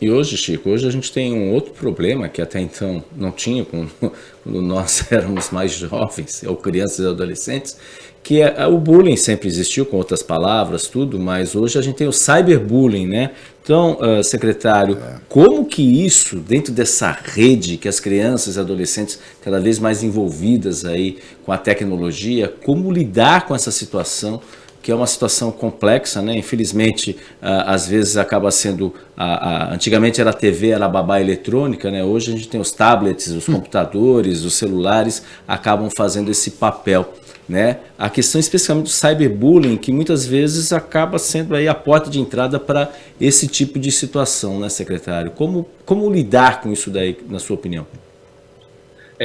Speaker 6: E hoje, Chico, hoje a gente tem um outro problema que até então não tinha quando, quando nós éramos mais jovens, ou crianças e adolescentes, que é, o bullying sempre existiu, com outras palavras, tudo, mas hoje a gente tem o cyberbullying, né? Então, uh, secretário, é. como que isso, dentro dessa rede que as crianças e adolescentes cada vez mais envolvidas aí com a tecnologia, como lidar com essa situação que é uma situação complexa, né? Infelizmente, às vezes acaba sendo, a, a, antigamente era a TV, era a babá eletrônica, né? Hoje a gente tem os tablets, os hum. computadores, os celulares, acabam fazendo esse papel, né? A questão especificamente do cyberbullying, que muitas vezes acaba sendo aí a porta de entrada para esse tipo de situação, né, secretário? Como, como lidar com isso daí, na sua opinião?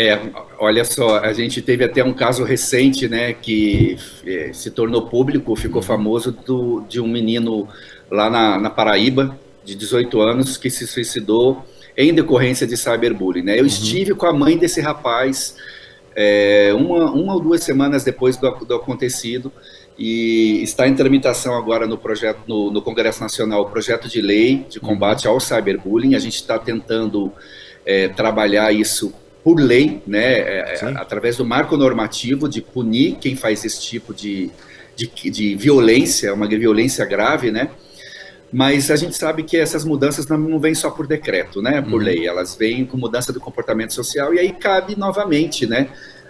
Speaker 5: É, olha só, a gente teve até um caso recente, né, que é, se tornou público, ficou famoso, do, de um menino lá na, na, Paraíba, de 18 anos, que se suicidou em decorrência de cyberbullying, né? Eu uhum. estive com a mãe desse rapaz é, uma, uma ou duas semanas depois do, do acontecido e está em tramitação agora no projeto no, no Congresso Nacional o projeto de lei de combate ao cyberbullying. A gente está tentando é, trabalhar isso por lei, né, é, é através do marco normativo de punir quem faz esse tipo de, de, de violência, uma violência grave, né? Mas a gente sabe que essas mudanças não vêm só por decreto, né, por uhum. lei, elas vêm com mudança do comportamento social e aí cabe novamente, né,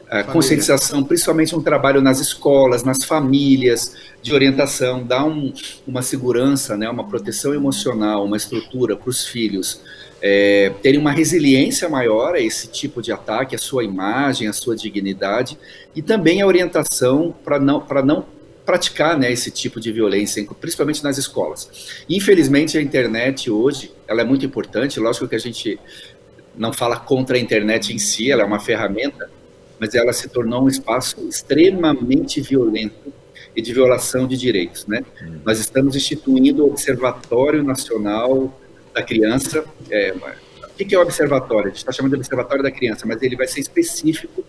Speaker 5: a conscientização, principalmente um trabalho nas escolas, nas famílias, de orientação, dar um, uma segurança, né, uma proteção emocional, uma estrutura para os filhos, é, terem uma resiliência maior a esse tipo de ataque, a sua imagem, a sua dignidade, e também a orientação para não, não praticar né, esse tipo de violência, principalmente nas escolas. Infelizmente, a internet hoje ela é muito importante, lógico que a gente não fala contra a internet em si, ela é uma ferramenta, mas ela se tornou um espaço extremamente violento e de violação de direitos. Né? Hum. Nós estamos instituindo o Observatório Nacional da criança. É, o que é o observatório? A gente está chamando de observatório da criança, mas ele vai ser específico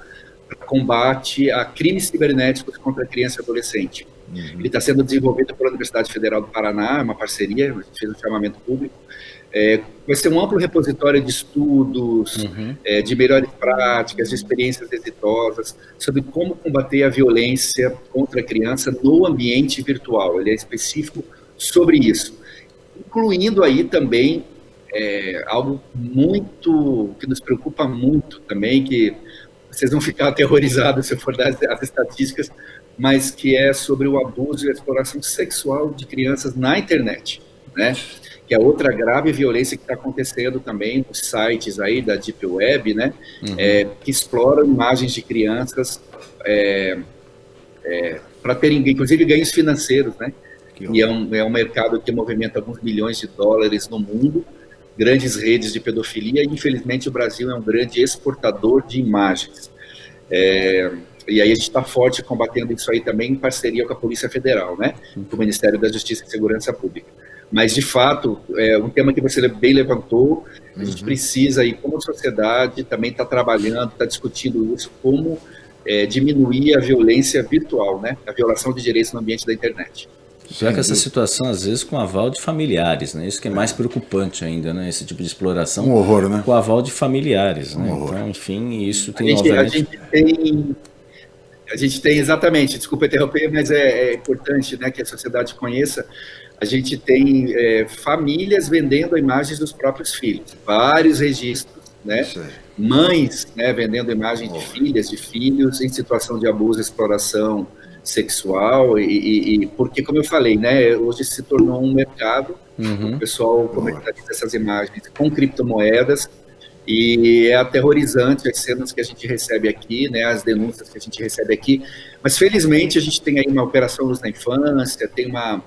Speaker 5: para combate a crimes cibernéticos contra a criança e adolescente. Uhum. Ele está sendo desenvolvido pela Universidade Federal do Paraná, é uma parceria, a gente fez um chamamento público. É, vai ser um amplo repositório de estudos, uhum. é, de melhores práticas, de experiências exitosas, sobre como combater a violência contra a criança no ambiente virtual. Ele é específico sobre isso incluindo aí também é, algo muito que nos preocupa muito também, que vocês vão ficar aterrorizados se eu for dar as estatísticas, mas que é sobre o abuso e a exploração sexual de crianças na internet, né? Que é outra grave violência que está acontecendo também nos sites aí da Deep Web, né? Uhum. É, que exploram imagens de crianças é, é para terem, inclusive, ganhos financeiros, né? E é um, é um mercado que movimenta alguns milhões de dólares no mundo, grandes redes de pedofilia, e infelizmente o Brasil é um grande exportador de imagens. É, e aí a gente está forte combatendo isso aí também em parceria com a Polícia Federal, né, com o Ministério da Justiça e Segurança Pública. Mas, de fato, é um tema que você bem levantou, a gente uhum. precisa, e como sociedade, também está trabalhando, está discutindo isso, como é, diminuir a violência virtual, né, a violação de direitos no ambiente da internet.
Speaker 6: Pior que essa situação, às vezes, com aval de familiares, né? Isso que é mais preocupante ainda, né? Esse tipo de exploração.
Speaker 4: Um horror, né?
Speaker 6: Com aval de familiares, um né? Horror. Então, enfim, isso tem,
Speaker 5: a gente, obviamente... A gente tem... A gente tem, exatamente, desculpa interromper, mas é, é importante né, que a sociedade conheça. A gente tem é, famílias vendendo imagens dos próprios filhos, vários registros, né? Mães né, vendendo imagens de filhas, de filhos em situação de abuso, exploração, sexual e, e, e, porque como eu falei né hoje se tornou um mercado uhum. o pessoal comercializa essas imagens com criptomoedas e é aterrorizante as cenas que a gente recebe aqui né as denúncias que a gente recebe aqui. Mas felizmente a gente tem aí uma operação luz na infância tem uma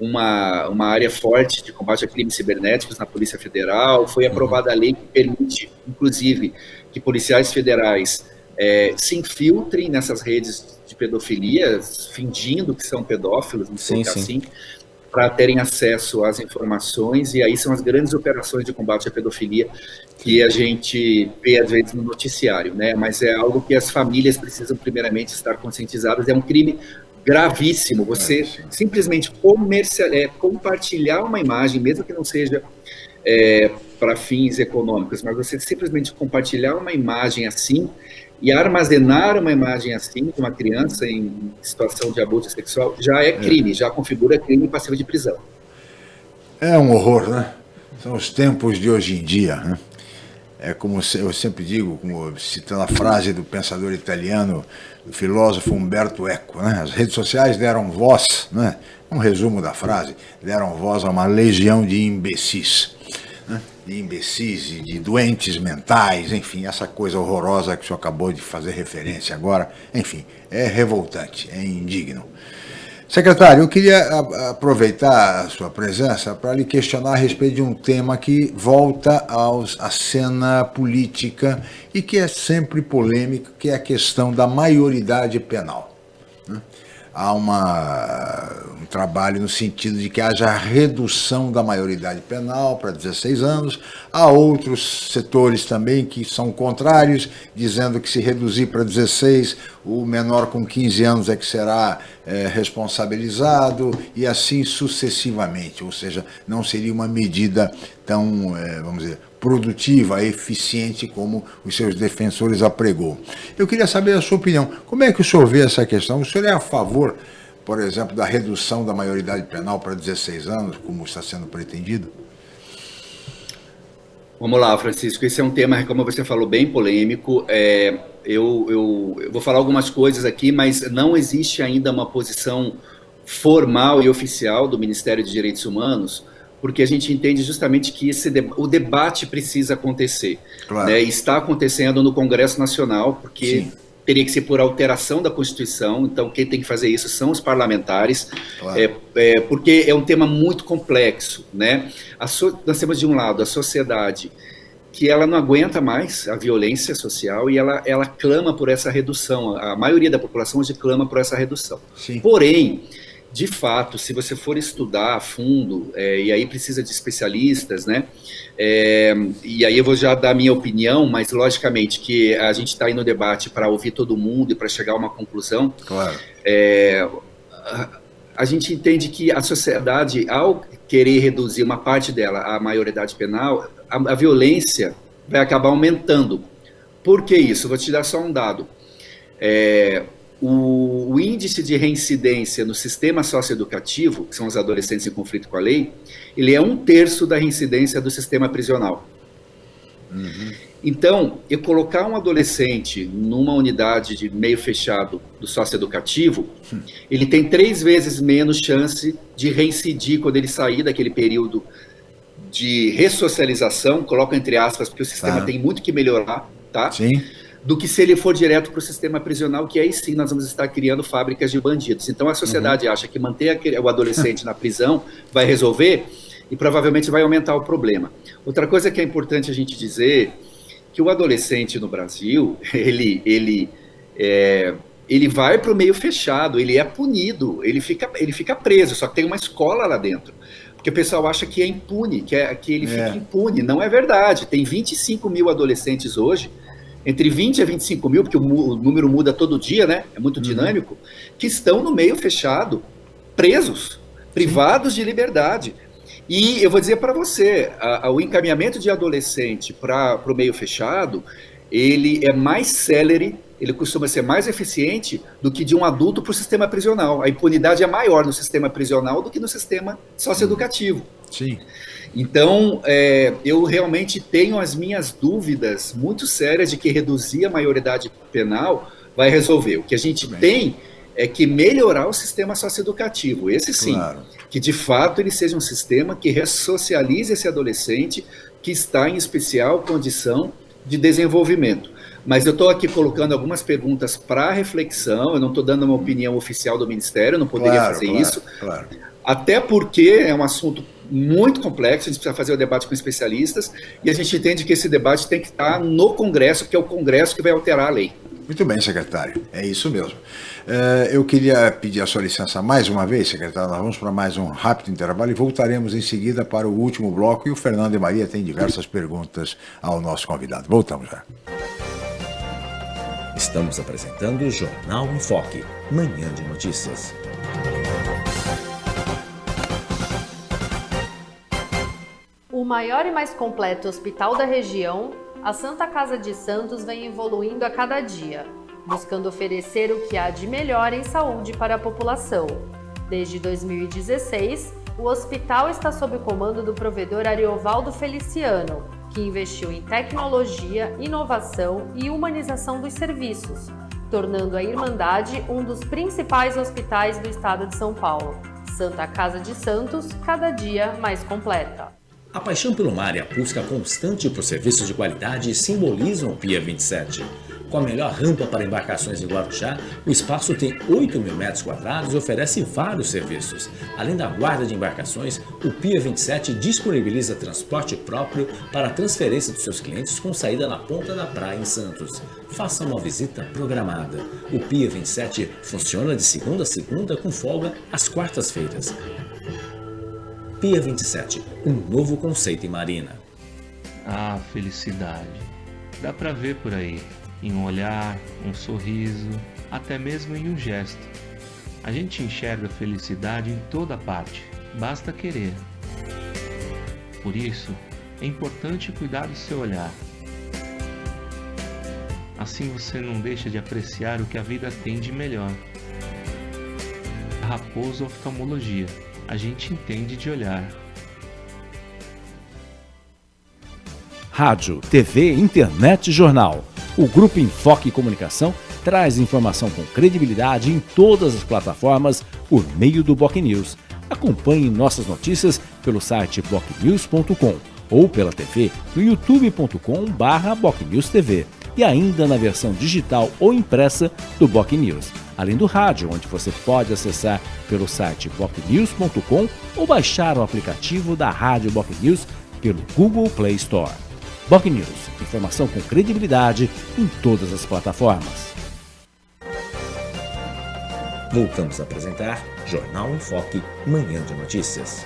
Speaker 5: uma, uma área forte de combate a crimes cibernéticos na Polícia Federal. Foi aprovada a lei que permite inclusive que policiais federais é, se infiltrem nessas redes de pedofilia, fingindo que são pedófilos, não
Speaker 6: Sim,
Speaker 5: assim, para terem acesso às informações, e aí são as grandes operações de combate à pedofilia que a gente vê às vezes no noticiário, né? Mas é algo que as famílias precisam primeiramente estar conscientizadas. É um crime gravíssimo. Você simplesmente comercial, é, compartilhar uma imagem, mesmo que não seja é, para fins econômicos, mas você simplesmente compartilhar uma imagem assim e armazenar uma imagem assim de uma criança em situação de abuso sexual já é crime, já configura crime passivo de prisão.
Speaker 4: É um horror, né? São os tempos de hoje em dia, né? É como eu sempre digo, como citando a frase do pensador italiano, do filósofo Umberto Eco, né? As redes sociais deram voz, né? Um resumo da frase, deram voz a uma legião de imbecis? De imbecis e de doentes mentais, enfim, essa coisa horrorosa que o senhor acabou de fazer referência agora, enfim, é revoltante, é indigno. Secretário, eu queria aproveitar a sua presença para lhe questionar a respeito de um tema que volta aos, à cena política e que é sempre polêmico, que é a questão da maioridade penal. Há uma, um trabalho no sentido de que haja redução da maioridade penal para 16 anos. Há outros setores também que são contrários, dizendo que se reduzir para 16, o menor com 15 anos é que será eh, responsabilizado e assim sucessivamente. Ou seja, não seria uma medida tão, eh, vamos dizer, produtiva, eficiente como os seus defensores apregou. Eu queria saber a sua opinião. Como é que o senhor vê essa questão? O senhor é a favor, por exemplo, da redução da maioridade penal para 16 anos, como está sendo pretendido?
Speaker 5: Vamos lá, Francisco. Esse é um tema, como você falou, bem polêmico. É, eu, eu, eu vou falar algumas coisas aqui, mas não existe ainda uma posição formal e oficial do Ministério de Direitos Humanos, porque a gente entende justamente que esse de- o debate precisa acontecer.
Speaker 4: Claro.
Speaker 5: né? Está acontecendo no Congresso Nacional, porque teria que ser por alteração da Constituição, então quem tem que fazer isso são os parlamentares,
Speaker 4: Claro.
Speaker 5: é, é, porque é um tema muito complexo. Né? So- nós temos, de um lado, a sociedade que ela não aguenta mais a violência social e ela, ela clama por essa redução. A maioria da população hoje clama por essa redução.
Speaker 4: Sim.
Speaker 5: Porém, de fato, se você for estudar a fundo, é, e aí precisa de especialistas, né? É, e aí eu vou já dar a minha opinião, mas logicamente que a gente está aí no debate para ouvir todo mundo e para chegar a uma conclusão.
Speaker 4: Claro.
Speaker 5: É, a, a gente entende que a sociedade, ao querer reduzir uma parte dela à maioridade penal, a, a violência vai acabar aumentando. Por que isso? Vou te dar só um dado. É, o, o índice de reincidência no sistema socioeducativo, que são os adolescentes em conflito com a lei, ele é um terço da reincidência do sistema prisional. Então, eu colocar um adolescente numa unidade de meio fechado do socioeducativo, ele tem três vezes menos chance de reincidir quando ele sair daquele período de ressocialização, coloco entre aspas, porque o sistema
Speaker 4: Tá.
Speaker 5: tem muito que melhorar, tá?
Speaker 4: Sim.
Speaker 5: Do que se ele for direto para o sistema prisional, que aí sim nós vamos estar criando fábricas de bandidos. Então a sociedade acha que manter aquele- o adolescente na prisão vai resolver e provavelmente vai aumentar o problema. Outra coisa que é importante a gente dizer que o adolescente no Brasil, ele, ele, é, ele vai para o meio fechado, ele é punido, ele fica, ele fica preso, só que tem uma escola lá dentro. Porque o pessoal acha que é impune, que, é, que ele
Speaker 4: É.
Speaker 5: fica impune. Não é verdade. Tem 25 mil adolescentes hoje, entre 20 a 25 mil, porque o, número muda todo dia, né? É muito dinâmico, que estão no meio fechado, presos, privados de liberdade. E eu vou dizer para você, a- a- o encaminhamento de adolescente para o meio fechado, ele é mais célere, ele costuma ser mais eficiente do que de um adulto para o sistema prisional. A impunidade é maior no sistema prisional do que no sistema socioeducativo.
Speaker 4: Sim.
Speaker 5: Então, é, eu realmente tenho as minhas dúvidas muito sérias de que reduzir a maioridade penal vai resolver. O que a gente tem é que melhorar o sistema socioeducativo, esse sim,
Speaker 4: Claro.
Speaker 5: que de fato ele seja um sistema que ressocialize esse adolescente que está em especial condição de desenvolvimento. Mas eu estou aqui colocando algumas perguntas para reflexão, eu não estou dando uma opinião oficial do Ministério, eu não poderia
Speaker 4: Claro,
Speaker 5: fazer
Speaker 4: claro,
Speaker 5: isso,
Speaker 4: Claro.
Speaker 5: até porque é um assunto muito complexo, a gente precisa fazer o debate com especialistas, e a gente entende que esse debate tem que estar no Congresso, que é o Congresso que vai alterar a lei.
Speaker 4: Muito bem, secretário. É isso mesmo. É, eu queria pedir a sua licença mais uma vez, secretário. Nós vamos para mais um rápido intervalo e voltaremos em seguida para o último bloco. E o Fernando e Maria têm diversas perguntas ao nosso convidado. Voltamos já.
Speaker 2: Estamos apresentando o Jornal em Foque, manhã de notícias.
Speaker 1: O maior e mais completo hospital da região, a Santa Casa de Santos vem evoluindo a cada dia, buscando oferecer o que há de melhor em saúde para a população. Desde 2016, o hospital está sob o comando do provedor Ariovaldo Feliciano, que investiu em tecnologia, inovação e humanização dos serviços, tornando a Irmandade um dos principais hospitais do estado de São Paulo. Santa Casa de Santos, cada dia mais completa.
Speaker 2: A paixão pelo mar e a busca constante por serviços de qualidade simbolizam o Pia 27. Com a melhor rampa para embarcações em Guarujá, o espaço tem 8 mil metros quadrados e oferece vários serviços. Além da guarda de embarcações, o Pia 27 disponibiliza transporte próprio para a transferência dos seus clientes com saída na ponta da praia em Santos. Faça uma visita programada. O Pia 27 funciona de segunda a segunda com folga às quartas-feiras. Pia 27, um novo conceito em marina.
Speaker 7: Ah, felicidade. Dá pra ver por aí, em um olhar, um sorriso, até mesmo em um gesto. A gente enxerga felicidade em toda parte, basta querer. Por isso, é importante cuidar do seu olhar. Assim você não deixa de apreciar o que a vida tem de melhor. Raposo Oftalmologia a gente entende de olhar.
Speaker 2: Rádio, TV, internet e jornal. O Grupo Enfoque Comunicação traz informação com credibilidade em todas as plataformas por meio do Boc News. Acompanhe nossas notícias pelo site bocnews.com ou pela TV no youtube.com/bocnewstv e ainda na versão digital ou impressa do Boc News além do rádio, onde você pode acessar pelo site bocnews.com ou baixar o aplicativo da Rádio Boc News pelo Google Play Store. Boc News, informação com credibilidade em todas as plataformas. Voltamos a apresentar Jornal em Foque, Manhã de Notícias.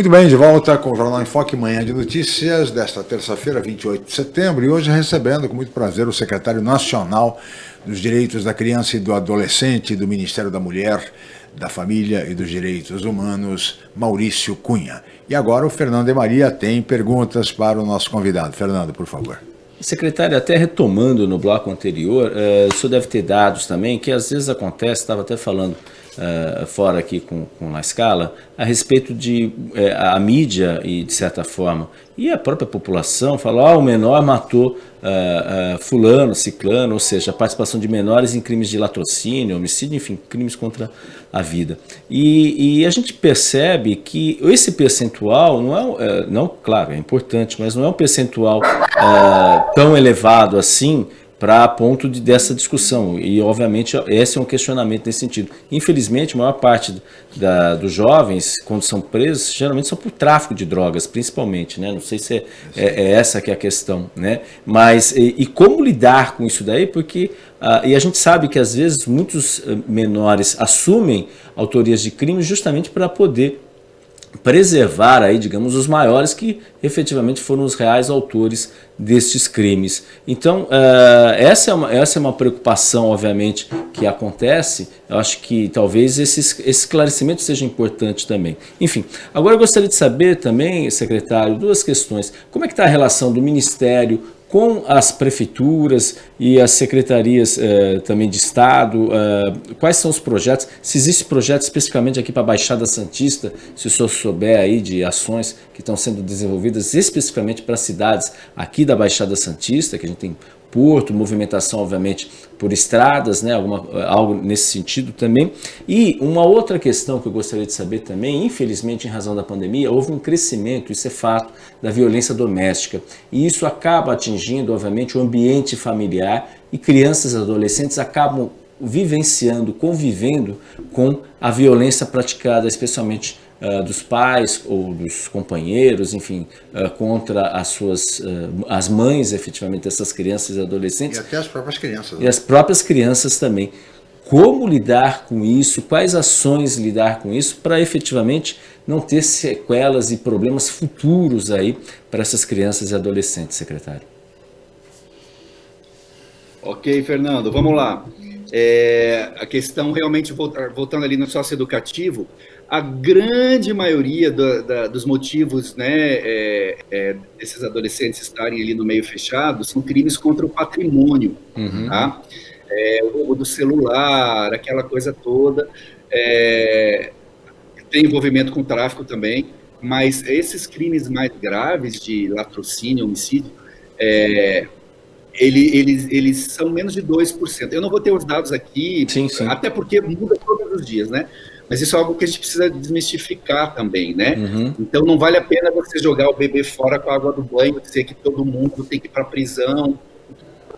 Speaker 4: Muito bem, de volta com o Jornal em Foque, manhã de notícias desta terça-feira, 28 de setembro, e hoje recebendo com muito prazer o secretário nacional dos Direitos da Criança e do Adolescente do Ministério da Mulher, da Família e dos Direitos Humanos, Maurício Cunha. E agora o Fernando de Maria tem perguntas para o nosso convidado. Fernando, por favor.
Speaker 6: Secretário, até retomando no bloco anterior, uh, o senhor deve ter dados também, que às vezes acontece, estava até falando uh, fora aqui com, com a escala, a respeito de uh, a mídia e de certa forma, e a própria população falou, ah, o menor matou uh, fulano, ciclano, ou seja, a participação de menores em crimes de latrocínio, homicídio, enfim, crimes contra a vida. E, e a gente percebe que esse percentual não é, não, claro, é importante, mas não é um percentual tão elevado assim, para ponto de, dessa discussão. E, obviamente, esse é um questionamento nesse sentido. Infelizmente, a maior parte da, dos jovens, quando são presos, geralmente são por tráfico de drogas, principalmente. Né? Não sei se é, é, é essa que é a questão. Né? Mas, e, e como lidar com isso daí? Porque, ah, e a gente sabe que, às vezes, muitos eh, menores assumem autorias de crimes justamente para poder preservar aí, digamos, os maiores que efetivamente foram os reais autores destes crimes. Então, uh, essa, é uma, essa é uma preocupação, obviamente, que acontece. Eu acho que talvez esse esclarecimento seja importante também. Enfim, agora eu gostaria de saber também, secretário, duas questões. Como é que está a relação do Ministério com as prefeituras e as secretarias eh, também de Estado, eh, quais são os projetos, se existe projeto especificamente aqui para a Baixada Santista, se o senhor souber aí de ações que estão sendo desenvolvidas especificamente para cidades aqui da Baixada Santista, que a gente tem porto, movimentação, obviamente, por estradas, né, alguma, algo nesse sentido também. E uma outra questão que eu gostaria de saber também, infelizmente, em razão da pandemia, houve um crescimento, isso é fato, da violência doméstica. E isso acaba atingindo, obviamente, o ambiente familiar e crianças e adolescentes acabam vivenciando, convivendo com a violência praticada, especialmente uh, dos pais ou dos companheiros, enfim, uh, contra as suas uh, as mães, efetivamente, dessas crianças e adolescentes.
Speaker 4: E até as próprias crianças.
Speaker 6: Né? E as próprias crianças também. Como lidar com isso? Quais ações lidar com isso para efetivamente não ter sequelas e problemas futuros aí para essas crianças e adolescentes, secretário?
Speaker 5: Ok, Fernando, vamos lá. É, a questão realmente, voltando ali no socioeducativo, a grande maioria da, dos motivos né, é, é, desses adolescentes estarem ali no meio fechado são crimes contra o patrimônio, uhum. tá? É, o roubo do celular, aquela coisa toda, é, tem envolvimento com tráfico também, mas esses crimes mais graves de latrocínio, homicídio, é, ele, eles, eles são menos de 2%. Eu não vou ter os dados aqui, sim, sim. até porque muda todos os dias, né? Mas isso é algo que a gente precisa desmistificar também, né? Uhum. Então não vale a pena você jogar o bebê fora com a água do banho, dizer que todo mundo tem que ir para prisão.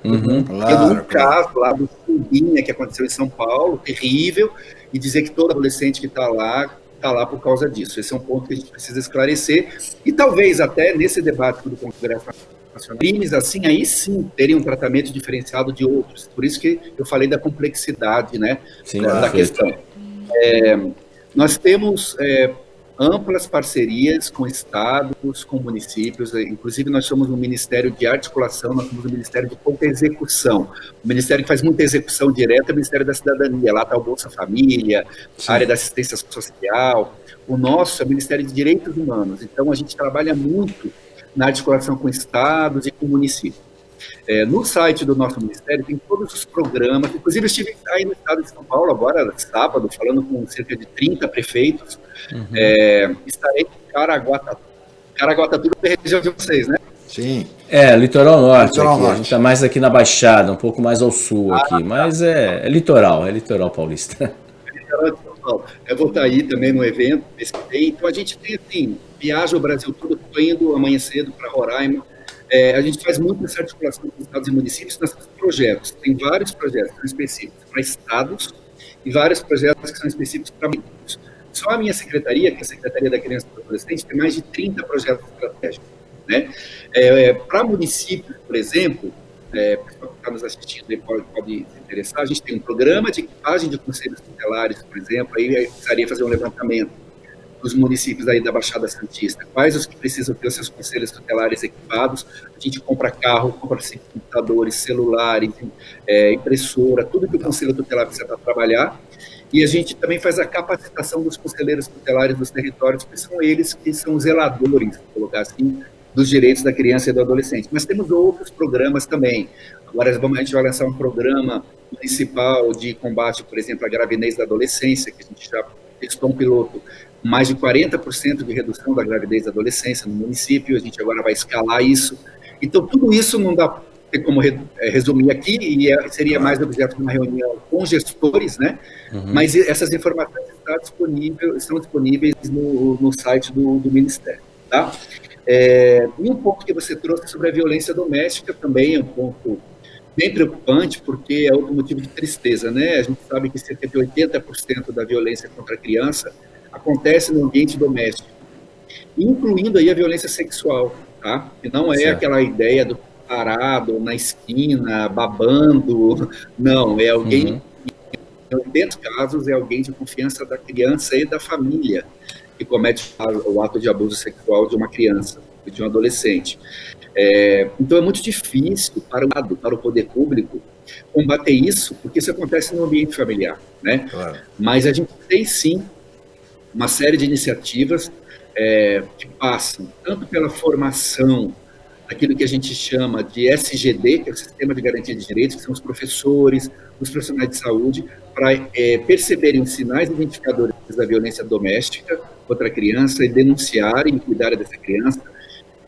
Speaker 5: Uhum, claro, Teve um caso lá do Chumbinha que aconteceu em São Paulo, terrível, e dizer que todo adolescente que está lá está lá por causa disso. Esse é um ponto que a gente precisa esclarecer. E talvez até nesse debate do Congresso Nacional, crimes assim, aí sim, teriam um tratamento diferenciado de outros. Por isso que eu falei da complexidade né, sim, da, da questão. É, nós temos é, amplas parcerias com estados, com municípios, inclusive nós somos um ministério de articulação, nós somos um ministério de pouca execução. O ministério que faz muita execução direta é o Ministério da Cidadania, lá está o Bolsa Família, a área da assistência social. O nosso é o Ministério de Direitos Humanos, então a gente trabalha muito na articulação com estados e com municípios. É, no site do nosso ministério tem todos os programas, inclusive eu estive aí no estado de São Paulo agora, sábado, falando com cerca de 30 prefeitos. Uhum. É, estarei em Caraguatatuba. Caraguatatuba é a região de vocês, né?
Speaker 6: Sim. É, litoral norte. Litoral aqui. norte. A gente está mais aqui na Baixada, um pouco mais ao sul ah, aqui, tá. mas é, é, litoral, é litoral paulista. É litoral de São
Speaker 5: Paulo. Eu vou estar aí também no evento, esse Então a gente tem assim, viaja o Brasil todo, estou indo amanhã cedo para Roraima, é, a gente faz muito essa articulação com estados e municípios nesses projetos. Tem vários projetos específicos para estados e vários projetos que são específicos para municípios. Só a minha secretaria, que é a Secretaria da Criança e do Adolescente, tem mais de 30 projetos estratégicos. Né? É, é, para municípios, por exemplo, é, que está nos assistindo pode, pode se interessar, a gente tem um programa de equipagem de conselhos tutelares, por exemplo, aí precisaria fazer um levantamento dos municípios aí da Baixada Santista, quais os que precisam ter os seus conselhos tutelares equipados, a gente compra carro, compra computadores, celulares, é, impressora, tudo que o conselho tutelar precisa para trabalhar, e a gente também faz a capacitação dos conselheiros tutelares dos territórios, que são eles que são zeladores, colocar assim, dos direitos da criança e do adolescente. Mas temos outros programas também. Agora a gente vai lançar um programa municipal de combate, por exemplo, à gravidez da adolescência, que a gente já testou um piloto mais de 40% de redução da gravidez da adolescência no município, a gente agora vai escalar isso. Então, tudo isso não dá como é, resumir aqui, e é, seria mais objeto de uma reunião com gestores, né? Uhum. Mas essas informações estão disponíveis, estão disponíveis no, no site do, do Ministério, tá? É, e um ponto que você trouxe sobre a violência doméstica também é um ponto bem preocupante, porque é outro motivo de tristeza, né? A gente sabe que cerca de 80% da violência contra a criança acontece no ambiente doméstico, incluindo aí a violência sexual, tá? Que não é certo. aquela ideia do parado na esquina, babando, não, é alguém, uhum. em 80 casos, é alguém de confiança da criança e da família que comete o ato de abuso sexual de uma criança, de um adolescente. É, então é muito difícil para o, para o poder público combater isso, porque isso acontece no ambiente familiar, né? Claro. Mas a gente tem sim uma série de iniciativas é, que passam tanto pela formação aquilo que a gente chama de SGD, que é o Sistema de Garantia de Direitos, que são os professores, os profissionais de saúde, para é, perceberem os sinais identificadores da violência doméstica contra a criança e denunciarem e cuidarem dessa criança.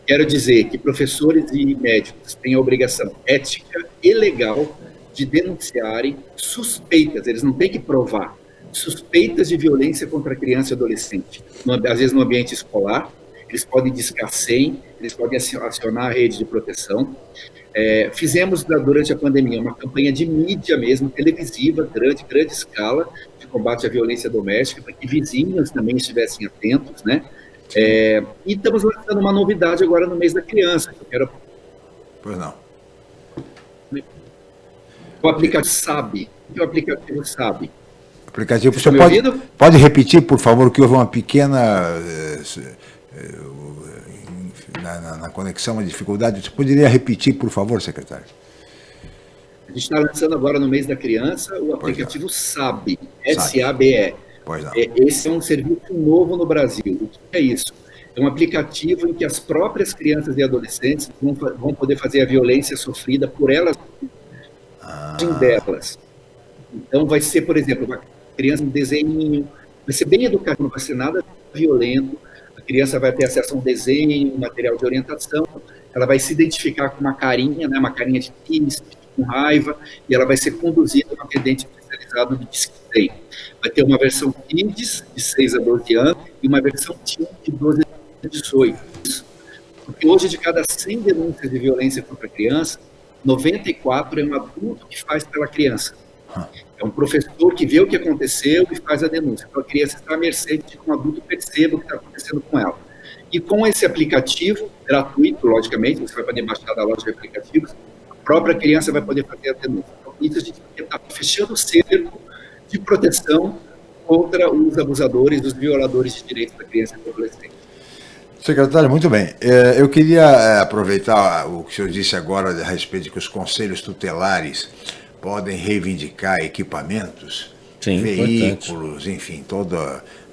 Speaker 5: Quero dizer que professores e médicos têm a obrigação ética e legal de denunciarem suspeitas, eles não têm que provar, suspeitas de violência contra criança e adolescente, às vezes no ambiente escolar, eles podem discar 100, eles podem acionar a rede de proteção. É, fizemos durante a pandemia uma campanha de mídia mesmo, televisiva, grande, grande escala, de combate à violência doméstica, para que vizinhos também estivessem atentos, né? É, e estamos lançando uma novidade agora no mês da criança. Que eu quero...
Speaker 4: Pois não.
Speaker 5: O aplicativo SAB. O aplicativo SAB?
Speaker 4: Aplicativo. Você, Você pode, pode repetir, por favor, que houve uma pequena. Eh, na, na, na conexão, uma dificuldade. Você poderia repetir, por favor, secretário?
Speaker 5: A gente está lançando agora no mês da criança o aplicativo SAB, S-A-B-E. É, esse é um serviço novo no Brasil. O que é isso? É um aplicativo em que as próprias crianças e adolescentes vão, vão poder fazer a violência sofrida por elas ah. delas. Então vai ser, por exemplo, criança um desenho, vai ser bem educativo, não vai ser nada violento. A criança vai ter acesso a um desenho, um material de orientação, ela vai se identificar com uma carinha, né, uma carinha de triste, com raiva, e ela vai ser conduzida a um atendente especializado de desempenho. Vai ter uma versão Kids, de 6 a 12 anos, e uma versão Teen, de 12 a 18. Porque hoje, de cada 100 denúncias de violência contra a criança, 94 é um adulto que faz pela criança. É um professor que vê o que aconteceu e faz a denúncia. Então, a criança está à mercê de que um adulto perceba o que está acontecendo com ela. E com esse aplicativo, gratuito, logicamente, você vai poder baixar da loja de aplicativos, a própria criança vai poder fazer a denúncia. Então, isso a gente está fechando o cerco de proteção contra os abusadores, os violadores de direitos da criança e do adolescente.
Speaker 4: Secretário, muito bem. É, eu queria é, aproveitar o que o senhor disse agora a respeito de que os conselhos tutelares podem reivindicar equipamentos, Sim, veículos, importante. enfim, todo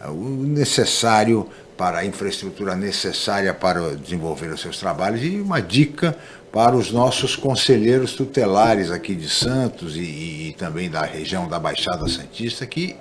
Speaker 4: o necessário para a infraestrutura necessária para desenvolver os seus trabalhos e uma dica para os nossos conselheiros tutelares aqui de Santos e, e também da região da Baixada Santista que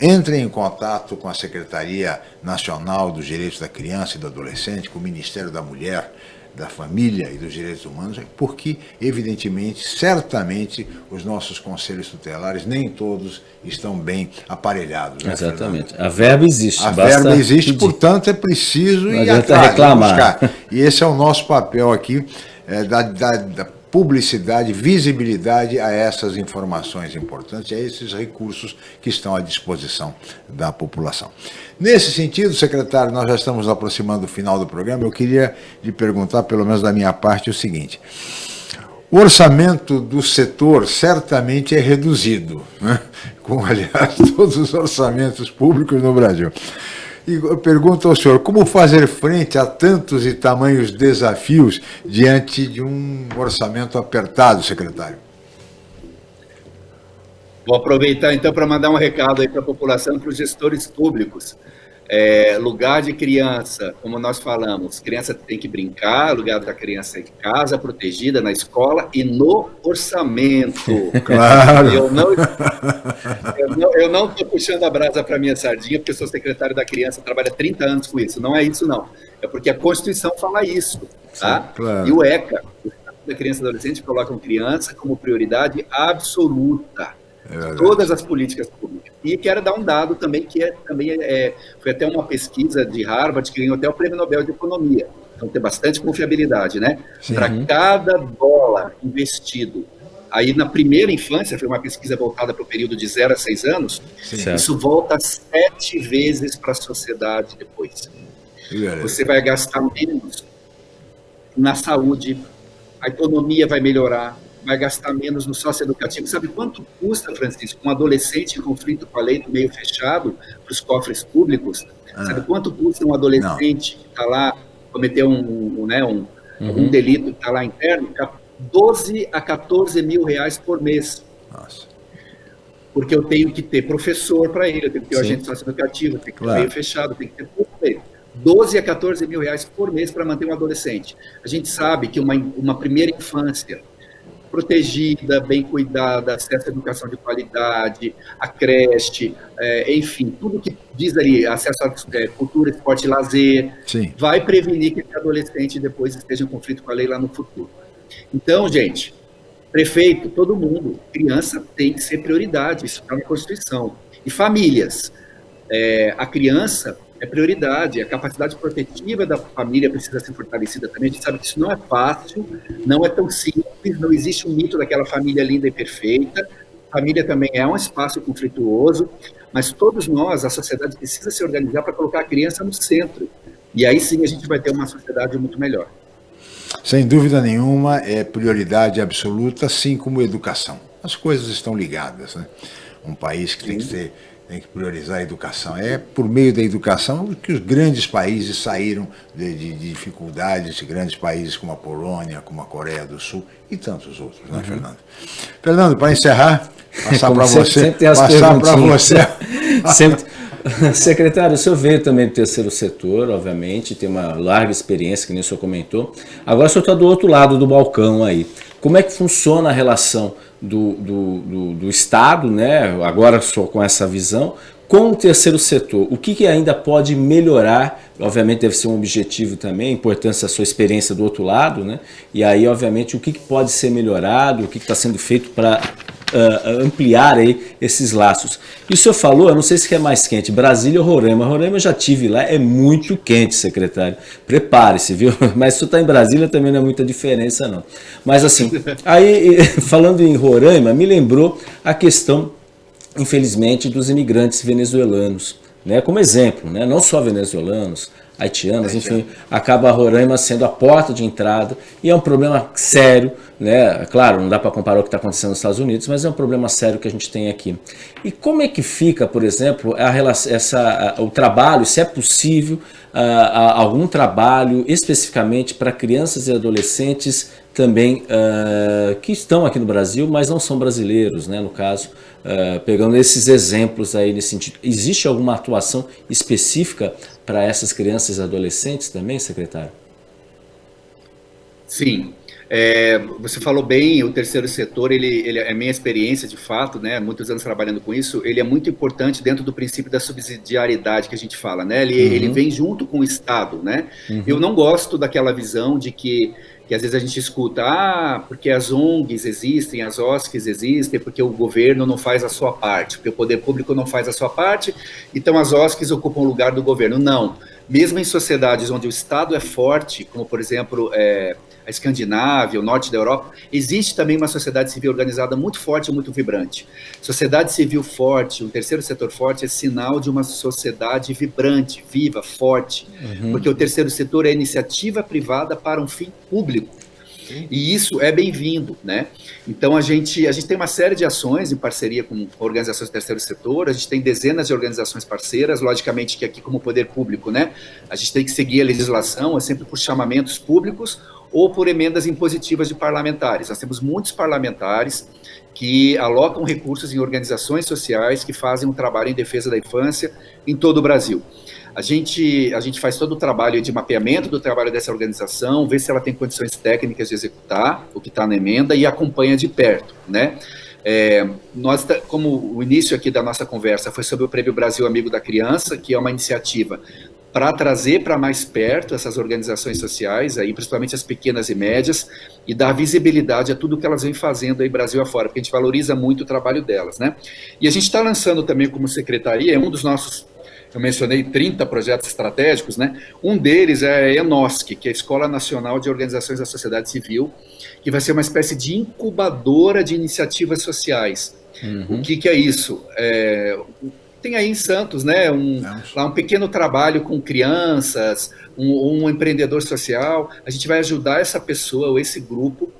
Speaker 4: entrem em contato com a Secretaria Nacional dos Direitos da Criança e do Adolescente, com o Ministério da Mulher, da Família e dos Direitos Humanos, porque, evidentemente, certamente, os nossos conselhos tutelares, nem todos estão bem aparelhados.
Speaker 6: Né, Exatamente. Fernando? A verba existe.
Speaker 4: A verba existe, pedir. portanto, é preciso ir atrás, reclamar. buscar. E esse é o nosso papel aqui, é, da, da, da publicidade, visibilidade a essas informações importantes, a esses recursos que estão à disposição da população. Nesse sentido, secretário, nós já estamos aproximando do final do programa, eu queria lhe perguntar, pelo menos da minha parte, o seguinte. O orçamento do setor certamente é reduzido, né? como, aliás, todos os orçamentos públicos no Brasil. E eu pergunto ao senhor, como fazer frente a tantos e tamanhos desafios diante de um orçamento apertado, secretário?
Speaker 5: Vou aproveitar então para mandar um recado aí para a população, para os gestores públicos. É, lugar de criança, como nós falamos, criança tem que brincar, lugar da criança é em casa, protegida, na escola e no orçamento.
Speaker 4: Claro.
Speaker 5: Eu não eu não estou puxando a brasa para minha sardinha, porque eu sou secretário da criança, trabalho há 30 anos com isso. Não é isso, não. É porque a Constituição fala isso. Tá? Sim, claro. E o ECA, o Estado da Criança e Adolescente, colocam criança como prioridade absoluta. É todas as políticas públicas. E quero dar um dado também, que é, também é, foi até uma pesquisa de Harvard que ganhou até o Prêmio Nobel de Economia. Então tem bastante confiabilidade, né? Para cada dólar investido Aí, na primeira infância, foi uma pesquisa voltada para o período de 0 a 6 anos, Sim. isso volta sete vezes para a sociedade depois. Você vai gastar menos na saúde, a economia vai melhorar, vai gastar menos no socioeducativo. Sabe quanto custa, Francisco, um adolescente em conflito com a lei do meio fechado para os cofres públicos? Ah. Sabe quanto custa um adolescente Não. que está lá, cometeu um, um, né, um, uhum. um delito, que está lá interno, 12 a 14 mil reais por mês. Nossa. Porque eu tenho que ter professor para ele, eu tenho que ter o agente socioeducativo, eu tenho que ter claro. meio fechado, eu tenho que ter tudo para ele. 12 a 14 mil reais por mês para manter um adolescente. A gente sabe que uma, uma primeira infância protegida, bem cuidada, acesso à educação de qualidade, a creche, é, enfim, tudo que diz ali, acesso à é, cultura, esporte e lazer, Sim. vai prevenir que esse adolescente depois esteja em conflito com a lei lá no futuro. Então, gente, prefeito, todo mundo, criança tem que ser prioridade, isso está na Constituição. E famílias, é, a criança é prioridade, a capacidade protetiva da família precisa ser fortalecida também. A gente sabe que isso não é fácil, não é tão simples, não existe um mito daquela família linda e perfeita, família também é um espaço conflituoso, mas todos nós, a sociedade precisa se organizar para colocar a criança no centro. E aí sim a gente vai ter uma sociedade muito melhor.
Speaker 4: Sem dúvida nenhuma, é prioridade absoluta, assim como educação. As coisas estão ligadas. Né? Um país que tem que, ter, tem que priorizar a educação. É por meio da educação que os grandes países saíram de, de, de dificuldades, grandes países como a Polônia, como a Coreia do Sul e tantos outros, né, uhum. Fernando? Fernando, para encerrar, passar para você.
Speaker 6: Sempre passar para você. sempre, Secretário, o senhor veio também do terceiro setor, obviamente, tem uma larga experiência, que nem o senhor comentou. Agora o senhor está do outro lado do balcão aí. Como é que funciona a relação do, do, do, do Estado, né, agora só com essa visão, com o terceiro setor? O que, que ainda pode melhorar? Obviamente deve ser um objetivo também, a importância da sua experiência do outro lado, né? E aí, obviamente, o que, que pode ser melhorado, o que está sendo feito para uh, ampliar aí esses laços. E o senhor falou, eu não sei se é mais quente, Brasília ou Roraima. Roraima eu já tive lá, é muito quente, secretário. Prepare-se, viu? Mas se você está em Brasília também não é muita diferença, não. Mas assim, aí falando em Roraima, me lembrou a questão, infelizmente, dos imigrantes venezuelanos. Né, como exemplo, né, não só venezuelanos, haitianas, enfim, acaba a Roraima sendo a porta de entrada e é um problema sério, né? Claro, não dá para comparar o que está acontecendo nos Estados Unidos, mas é um problema sério que a gente tem aqui. E como é que fica, por exemplo, a relação, essa, o trabalho, se é possível, a, a, algum trabalho especificamente para crianças e adolescentes também uh, que estão aqui no Brasil, mas não são brasileiros, né, no caso, uh, pegando esses exemplos aí nesse sentido. Existe alguma atuação específica para essas crianças e adolescentes também, secretário?
Speaker 5: Sim. É, você falou bem, o terceiro setor, ele, ele é minha experiência de fato, né, muitos anos trabalhando com isso, ele é muito importante dentro do princípio da subsidiariedade que a gente fala, né, ele, uhum. ele vem junto com o Estado, né, uhum. eu não gosto daquela visão de que que às vezes a gente escuta, ah, porque as ONGs existem, as OSCs existem, porque o governo não faz a sua parte, porque o poder público não faz a sua parte, então as OSCs ocupam o lugar do governo. Não. Mesmo em sociedades onde o Estado é forte, como por exemplo é, a Escandinávia, o norte da Europa, existe também uma sociedade civil organizada muito forte e muito vibrante. Sociedade civil forte, um terceiro setor forte, é sinal de uma sociedade vibrante, viva, forte, uhum. porque o terceiro setor é iniciativa privada para um fim público. E isso é bem-vindo, né? Então a gente, a gente tem uma série de ações em parceria com organizações do terceiro setor, a gente tem dezenas de organizações parceiras, logicamente que aqui como poder público, né? A gente tem que seguir a legislação, é sempre por chamamentos públicos ou por emendas impositivas de parlamentares. Nós temos muitos parlamentares que alocam recursos em organizações sociais que fazem um trabalho em defesa da infância em todo o Brasil. A gente, a gente faz todo o trabalho de mapeamento do trabalho dessa organização, vê se ela tem condições técnicas de executar o que está na emenda e acompanha de perto, né? É, nós, como o início aqui da nossa conversa foi sobre o Prêmio Brasil Amigo da Criança, que é uma iniciativa para trazer para mais perto essas organizações sociais, aí, principalmente as pequenas e médias, e dar visibilidade a tudo que elas vêm fazendo aí Brasil afora, porque a gente valoriza muito o trabalho delas, né? E a gente está lançando também como secretaria, é um dos nossos, eu mencionei 30 projetos estratégicos, né? Um deles é a ENOSC, que é a Escola Nacional de Organizações da Sociedade Civil, que vai ser uma espécie de incubadora de iniciativas sociais. Uhum. O que, que é isso? É, tem aí em Santos, né, um, lá um pequeno trabalho com crianças, um, um, empreendedor social. A gente vai ajudar essa pessoa ou esse grupo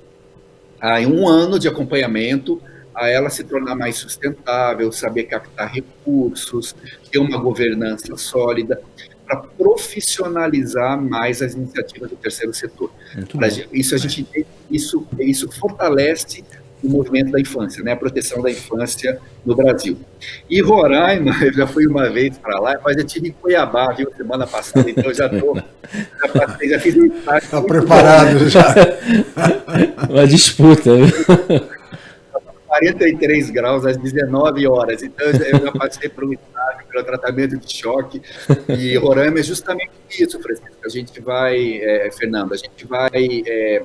Speaker 5: a, em um ano de acompanhamento a ela se tornar mais sustentável, saber captar recursos, ter uma governança sólida, para profissionalizar mais as iniciativas do terceiro setor. Isso a gente isso isso fortalece o movimento da infância, né, a proteção da infância no Brasil. E Roraima, eu já fui uma vez para lá, mas eu tive em Cuiabá, viu, semana passada, então eu já estou, já, passei, já fiz um
Speaker 4: Está preparado já.
Speaker 6: uma disputa.
Speaker 5: 43 graus às 19 horas, então eu já passei por um estágio, pelo tratamento de choque, e Roraima é justamente isso, Francisco, a gente vai, é, Fernando, a gente vai... É,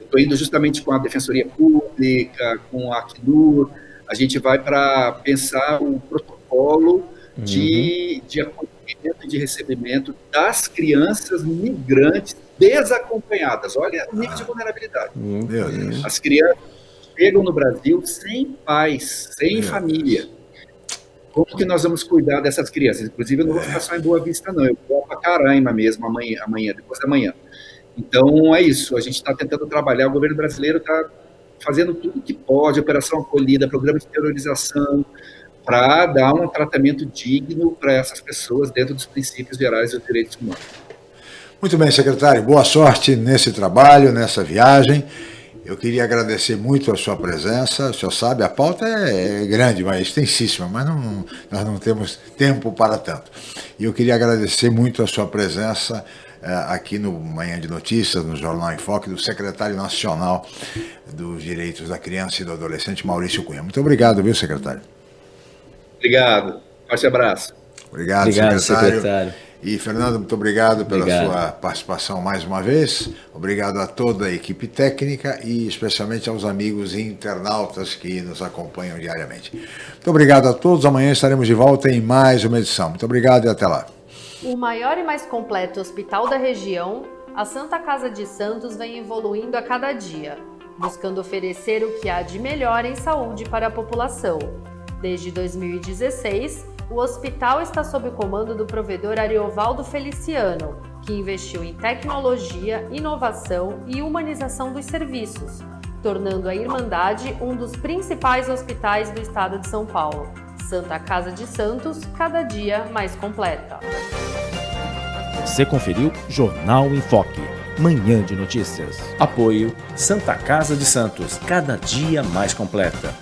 Speaker 5: Estou indo justamente com a Defensoria Pública, com a Acnur, a gente vai para pensar um protocolo uhum. de, de acolhimento e de recebimento das crianças migrantes desacompanhadas. Olha o nível de vulnerabilidade. As crianças chegam no Brasil sem pais, sem família. Como que nós vamos cuidar dessas crianças? Inclusive, eu não vou ficar só em Boa Vista, não. Eu vou para Caraima mesmo, amanhã, amanhã, depois da manhã. Então, é isso. A gente está tentando trabalhar, o governo brasileiro está fazendo tudo que pode, operação acolhida, programa de terrorização, para dar um tratamento digno para essas pessoas dentro dos princípios gerais dos direitos humanos.
Speaker 4: Muito bem, secretário. Boa sorte nesse trabalho, nessa viagem. Eu queria agradecer muito a sua presença. O senhor sabe, a pauta é, é grande, mas extensíssima, mas não, nós não temos tempo para tanto. E eu queria agradecer muito a sua presença aqui no Manhã de Notícias, no Jornal em Foque, do secretário nacional dos Direitos da Criança e do Adolescente, Maurício Cunha. Muito obrigado, viu, secretário?
Speaker 5: Obrigado. Forte abraço.
Speaker 4: Obrigado,
Speaker 6: obrigado
Speaker 4: secretário.
Speaker 6: secretário.
Speaker 4: E, Fernando, muito obrigado pela
Speaker 6: Obrigado.
Speaker 4: sua participação mais uma vez. Obrigado a toda a equipe técnica e especialmente aos amigos internautas que nos acompanham diariamente. Muito obrigado a todos. Amanhã estaremos de volta em mais uma edição. Muito obrigado e até lá.
Speaker 1: O maior e mais completo hospital da região, a Santa Casa de Santos vem evoluindo a cada dia, buscando oferecer o que há de melhor em saúde para a população. Desde 2016, o hospital está sob o comando do provedor Ariovaldo Feliciano, que investiu em tecnologia, inovação e humanização dos serviços, tornando a Irmandade um dos principais hospitais do estado de São Paulo. Santa Casa de Santos, cada dia mais completa.
Speaker 3: Você conferiu Jornal em Foque, Manhã de Notícias.
Speaker 6: Apoio
Speaker 3: Santa Casa de Santos, cada dia mais completa.